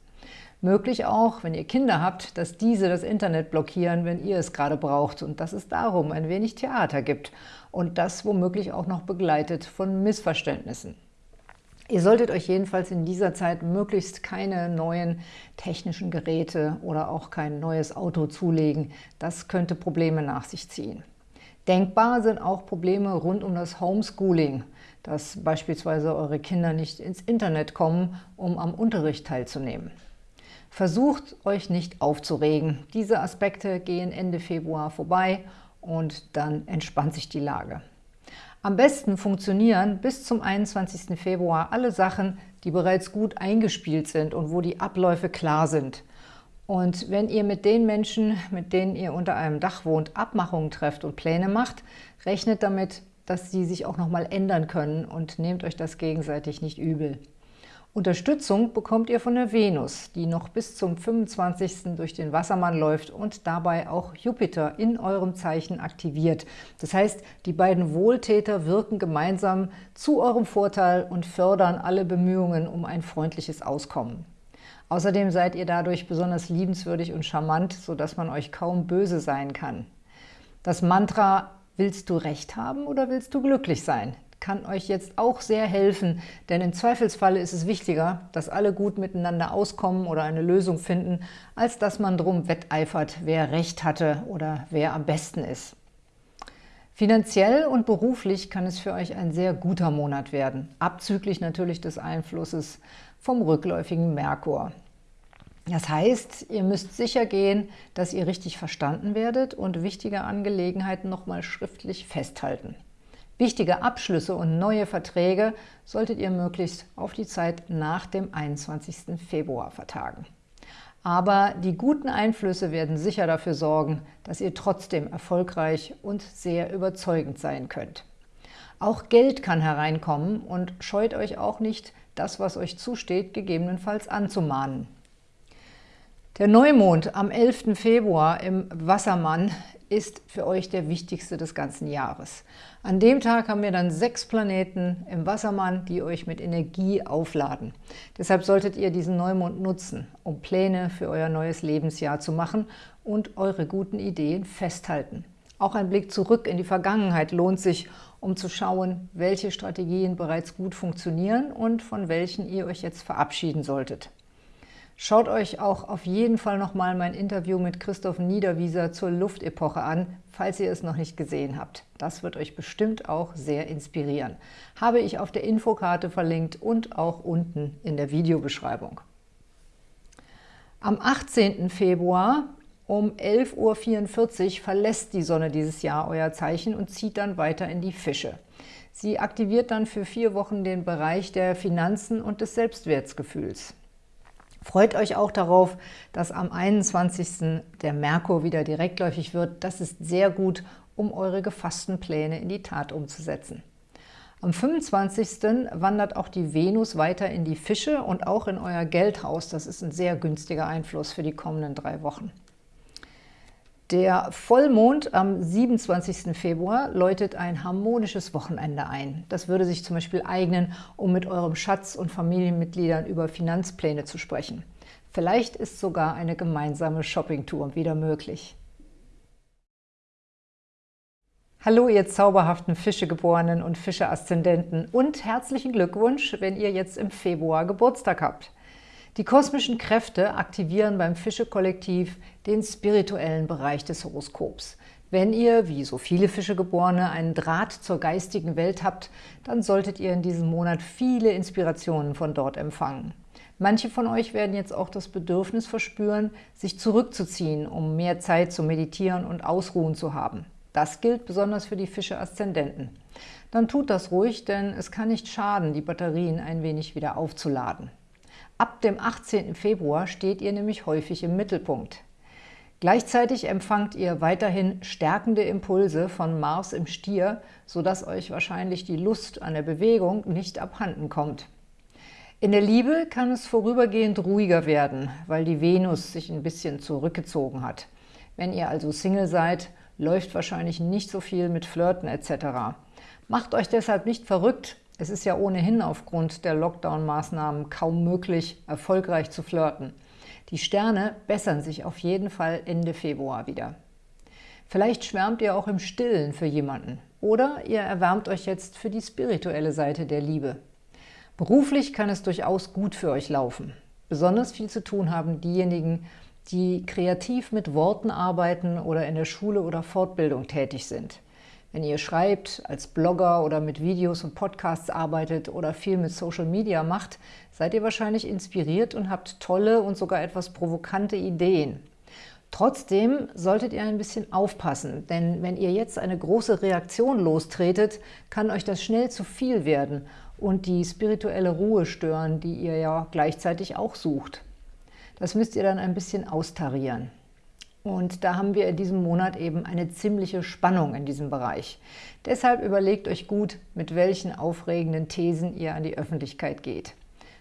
S1: Möglich auch, wenn ihr Kinder habt, dass diese das Internet blockieren, wenn ihr es gerade braucht und dass es darum ein wenig Theater gibt und das womöglich auch noch begleitet von Missverständnissen. Ihr solltet euch jedenfalls in dieser Zeit möglichst keine neuen technischen Geräte oder auch kein neues Auto zulegen. Das könnte Probleme nach sich ziehen. Denkbar sind auch Probleme rund um das Homeschooling, dass beispielsweise eure Kinder nicht ins Internet kommen, um am Unterricht teilzunehmen. Versucht euch nicht aufzuregen. Diese Aspekte gehen Ende Februar vorbei und dann entspannt sich die Lage. Am besten funktionieren bis zum 21. Februar alle Sachen, die bereits gut eingespielt sind und wo die Abläufe klar sind. Und wenn ihr mit den Menschen, mit denen ihr unter einem Dach wohnt, Abmachungen trefft und Pläne macht, rechnet damit, dass sie sich auch nochmal ändern können und nehmt euch das gegenseitig nicht übel. Unterstützung bekommt ihr von der Venus, die noch bis zum 25. durch den Wassermann läuft und dabei auch Jupiter in eurem Zeichen aktiviert. Das heißt, die beiden Wohltäter wirken gemeinsam zu eurem Vorteil und fördern alle Bemühungen um ein freundliches Auskommen. Außerdem seid ihr dadurch besonders liebenswürdig und charmant, sodass man euch kaum böse sein kann. Das Mantra Willst du Recht haben oder willst du glücklich sein? Kann euch jetzt auch sehr helfen, denn im Zweifelsfalle ist es wichtiger, dass alle gut miteinander auskommen oder eine Lösung finden, als dass man drum wetteifert, wer Recht hatte oder wer am besten ist. Finanziell und beruflich kann es für euch ein sehr guter Monat werden, abzüglich natürlich des Einflusses vom rückläufigen Merkur. Das heißt, ihr müsst sicher gehen, dass ihr richtig verstanden werdet und wichtige Angelegenheiten nochmal schriftlich festhalten. Wichtige Abschlüsse und neue Verträge solltet ihr möglichst auf die Zeit nach dem 21. Februar vertagen. Aber die guten Einflüsse werden sicher dafür sorgen, dass ihr trotzdem erfolgreich und sehr überzeugend sein könnt. Auch Geld kann hereinkommen und scheut euch auch nicht, das, was euch zusteht, gegebenenfalls anzumahnen. Der Neumond am 11. Februar im Wassermann ist für euch der wichtigste des ganzen Jahres. An dem Tag haben wir dann sechs Planeten im Wassermann, die euch mit Energie aufladen. Deshalb solltet ihr diesen Neumond nutzen, um Pläne für euer neues Lebensjahr zu machen und eure guten Ideen festhalten. Auch ein Blick zurück in die Vergangenheit lohnt sich, um zu schauen, welche Strategien bereits gut funktionieren und von welchen ihr euch jetzt verabschieden solltet. Schaut euch auch auf jeden Fall nochmal mein Interview mit Christoph Niederwieser zur Luftepoche an, falls ihr es noch nicht gesehen habt. Das wird euch bestimmt auch sehr inspirieren. Habe ich auf der Infokarte verlinkt und auch unten in der Videobeschreibung. Am 18. Februar um 11.44 Uhr verlässt die Sonne dieses Jahr euer Zeichen und zieht dann weiter in die Fische. Sie aktiviert dann für vier Wochen den Bereich der Finanzen und des Selbstwertgefühls. Freut euch auch darauf, dass am 21. der Merkur wieder direktläufig wird. Das ist sehr gut, um eure gefassten Pläne in die Tat umzusetzen. Am 25. wandert auch die Venus weiter in die Fische und auch in euer Geldhaus. Das ist ein sehr günstiger Einfluss für die kommenden drei Wochen. Der Vollmond am 27. Februar läutet ein harmonisches Wochenende ein. Das würde sich zum Beispiel eignen, um mit eurem Schatz und Familienmitgliedern über Finanzpläne zu sprechen. Vielleicht ist sogar eine gemeinsame Shoppingtour wieder möglich. Hallo, ihr zauberhaften Fischegeborenen und Fische-Aszendenten und herzlichen Glückwunsch, wenn ihr jetzt im Februar Geburtstag habt. Die kosmischen Kräfte aktivieren beim Fische-Kollektiv den spirituellen Bereich des Horoskops. Wenn ihr, wie so viele Fischegeborene, einen Draht zur geistigen Welt habt, dann solltet ihr in diesem Monat viele Inspirationen von dort empfangen. Manche von euch werden jetzt auch das Bedürfnis verspüren, sich zurückzuziehen, um mehr Zeit zu meditieren und Ausruhen zu haben. Das gilt besonders für die Fische-Aszendenten. Dann tut das ruhig, denn es kann nicht schaden, die Batterien ein wenig wieder aufzuladen. Ab dem 18. Februar steht ihr nämlich häufig im Mittelpunkt. Gleichzeitig empfangt ihr weiterhin stärkende Impulse von Mars im Stier, sodass euch wahrscheinlich die Lust an der Bewegung nicht abhanden kommt. In der Liebe kann es vorübergehend ruhiger werden, weil die Venus sich ein bisschen zurückgezogen hat. Wenn ihr also Single seid, läuft wahrscheinlich nicht so viel mit Flirten etc. Macht euch deshalb nicht verrückt, es ist ja ohnehin aufgrund der Lockdown-Maßnahmen kaum möglich, erfolgreich zu flirten. Die Sterne bessern sich auf jeden Fall Ende Februar wieder. Vielleicht schwärmt ihr auch im Stillen für jemanden oder ihr erwärmt euch jetzt für die spirituelle Seite der Liebe. Beruflich kann es durchaus gut für euch laufen. Besonders viel zu tun haben diejenigen, die kreativ mit Worten arbeiten oder in der Schule oder Fortbildung tätig sind. Wenn ihr schreibt, als Blogger oder mit Videos und Podcasts arbeitet oder viel mit Social Media macht, seid ihr wahrscheinlich inspiriert und habt tolle und sogar etwas provokante Ideen. Trotzdem solltet ihr ein bisschen aufpassen, denn wenn ihr jetzt eine große Reaktion lostretet, kann euch das schnell zu viel werden und die spirituelle Ruhe stören, die ihr ja gleichzeitig auch sucht. Das müsst ihr dann ein bisschen austarieren. Und da haben wir in diesem Monat eben eine ziemliche Spannung in diesem Bereich. Deshalb überlegt euch gut, mit welchen aufregenden Thesen ihr an die Öffentlichkeit geht.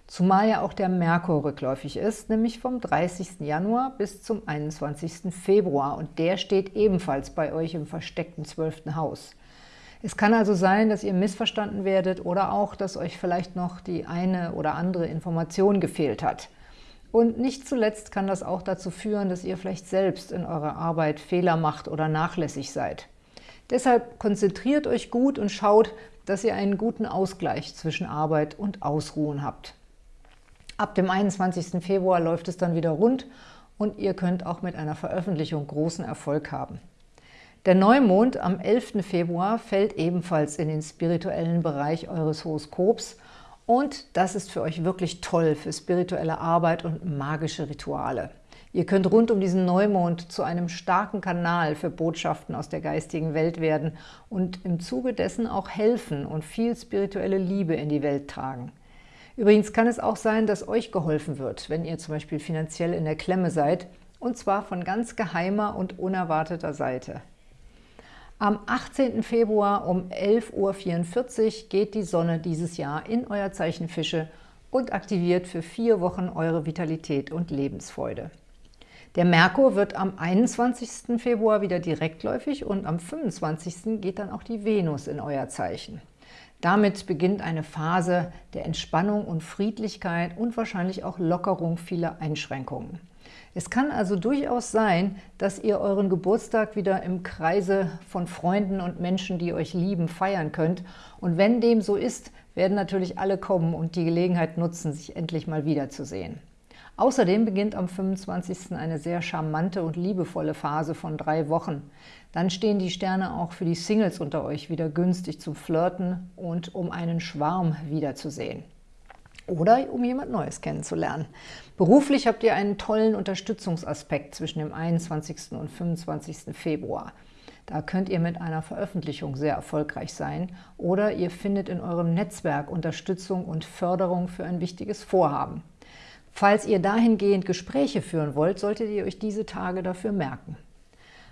S1: zumal ja auch der Merkur rückläufig ist, nämlich vom 30. Januar bis zum 21. Februar und der steht ebenfalls bei euch im versteckten 12. Haus. Es kann also sein, dass ihr missverstanden werdet oder auch, dass euch vielleicht noch die eine oder andere Information gefehlt hat. Und nicht zuletzt kann das auch dazu führen, dass ihr vielleicht selbst in eurer Arbeit Fehler macht oder nachlässig seid. Deshalb konzentriert euch gut und schaut, dass ihr einen guten Ausgleich zwischen Arbeit und Ausruhen habt. Ab dem 21. Februar läuft es dann wieder rund und ihr könnt auch mit einer Veröffentlichung großen Erfolg haben. Der Neumond am 11. Februar fällt ebenfalls in den spirituellen Bereich eures Horoskops und das ist für euch wirklich toll für spirituelle Arbeit und magische Rituale. Ihr könnt rund um diesen Neumond zu einem starken Kanal für Botschaften aus der geistigen Welt werden und im Zuge dessen auch helfen und viel spirituelle Liebe in die Welt tragen. Übrigens kann es auch sein, dass euch geholfen wird, wenn ihr zum Beispiel finanziell in der Klemme seid, und zwar von ganz geheimer und unerwarteter Seite. Am 18. Februar um 11.44 Uhr geht die Sonne dieses Jahr in euer Zeichen Fische und aktiviert für vier Wochen eure Vitalität und Lebensfreude. Der Merkur wird am 21. Februar wieder direktläufig und am 25. geht dann auch die Venus in euer Zeichen. Damit beginnt eine Phase der Entspannung und Friedlichkeit und wahrscheinlich auch Lockerung vieler Einschränkungen. Es kann also durchaus sein, dass ihr euren Geburtstag wieder im Kreise von Freunden und Menschen, die euch lieben, feiern könnt. Und wenn dem so ist, werden natürlich alle kommen und die Gelegenheit nutzen, sich endlich mal wiederzusehen. Außerdem beginnt am 25. eine sehr charmante und liebevolle Phase von drei Wochen. Dann stehen die Sterne auch für die Singles unter euch wieder günstig zum Flirten und um einen Schwarm wiederzusehen oder um jemand Neues kennenzulernen. Beruflich habt ihr einen tollen Unterstützungsaspekt zwischen dem 21. und 25. Februar. Da könnt ihr mit einer Veröffentlichung sehr erfolgreich sein oder ihr findet in eurem Netzwerk Unterstützung und Förderung für ein wichtiges Vorhaben. Falls ihr dahingehend Gespräche führen wollt, solltet ihr euch diese Tage dafür merken.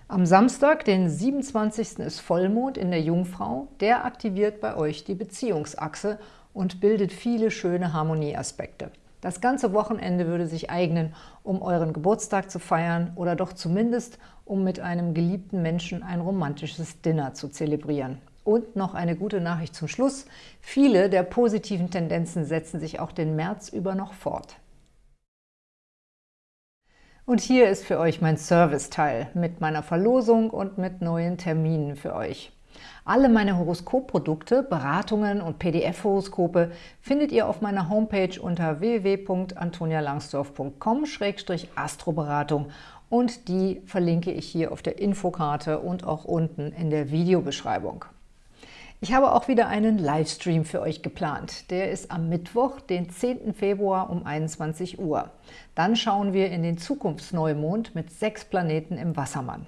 S1: Am Samstag, den 27. ist Vollmond in der Jungfrau. Der aktiviert bei euch die Beziehungsachse und bildet viele schöne Harmonieaspekte. Das ganze Wochenende würde sich eignen, um euren Geburtstag zu feiern oder doch zumindest, um mit einem geliebten Menschen ein romantisches Dinner zu zelebrieren. Und noch eine gute Nachricht zum Schluss. Viele der positiven Tendenzen setzen sich auch den März über noch fort. Und hier ist für euch mein Serviceteil mit meiner Verlosung und mit neuen Terminen für euch. Alle meine Horoskopprodukte, Beratungen und PDF-Horoskope findet ihr auf meiner Homepage unter www.antonialangsdorf.com-astroberatung und die verlinke ich hier auf der Infokarte und auch unten in der Videobeschreibung. Ich habe auch wieder einen Livestream für euch geplant. Der ist am Mittwoch, den 10. Februar um 21 Uhr. Dann schauen wir in den Zukunftsneumond mit sechs Planeten im Wassermann.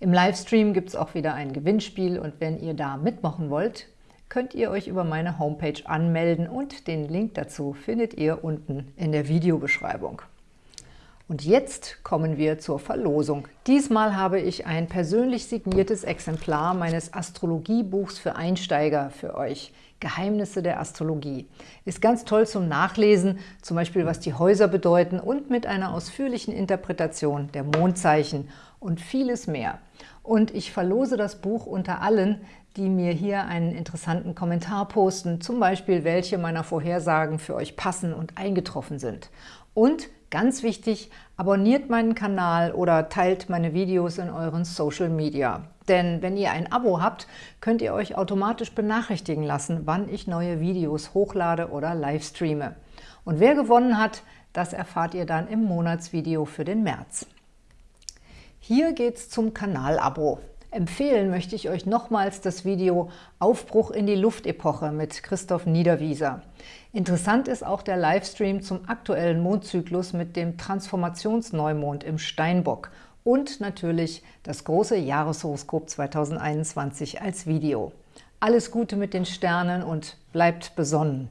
S1: Im Livestream gibt es auch wieder ein Gewinnspiel und wenn ihr da mitmachen wollt, könnt ihr euch über meine Homepage anmelden und den Link dazu findet ihr unten in der Videobeschreibung. Und jetzt kommen wir zur Verlosung. Diesmal habe ich ein persönlich signiertes Exemplar meines Astrologiebuchs für Einsteiger für euch. Geheimnisse der Astrologie. Ist ganz toll zum Nachlesen, zum Beispiel was die Häuser bedeuten und mit einer ausführlichen Interpretation der Mondzeichen und vieles mehr. Und ich verlose das Buch unter allen, die mir hier einen interessanten Kommentar posten, zum Beispiel welche meiner Vorhersagen für euch passen und eingetroffen sind. Und ganz wichtig, abonniert meinen Kanal oder teilt meine Videos in euren Social Media. Denn wenn ihr ein Abo habt, könnt ihr euch automatisch benachrichtigen lassen, wann ich neue Videos hochlade oder livestreame. Und wer gewonnen hat, das erfahrt ihr dann im Monatsvideo für den März. Hier geht's zum Kanalabo. Empfehlen möchte ich euch nochmals das Video Aufbruch in die Luftepoche mit Christoph Niederwieser. Interessant ist auch der Livestream zum aktuellen Mondzyklus mit dem Transformationsneumond im Steinbock und natürlich das große Jahreshoroskop 2021 als Video. Alles Gute mit den Sternen und bleibt besonnen!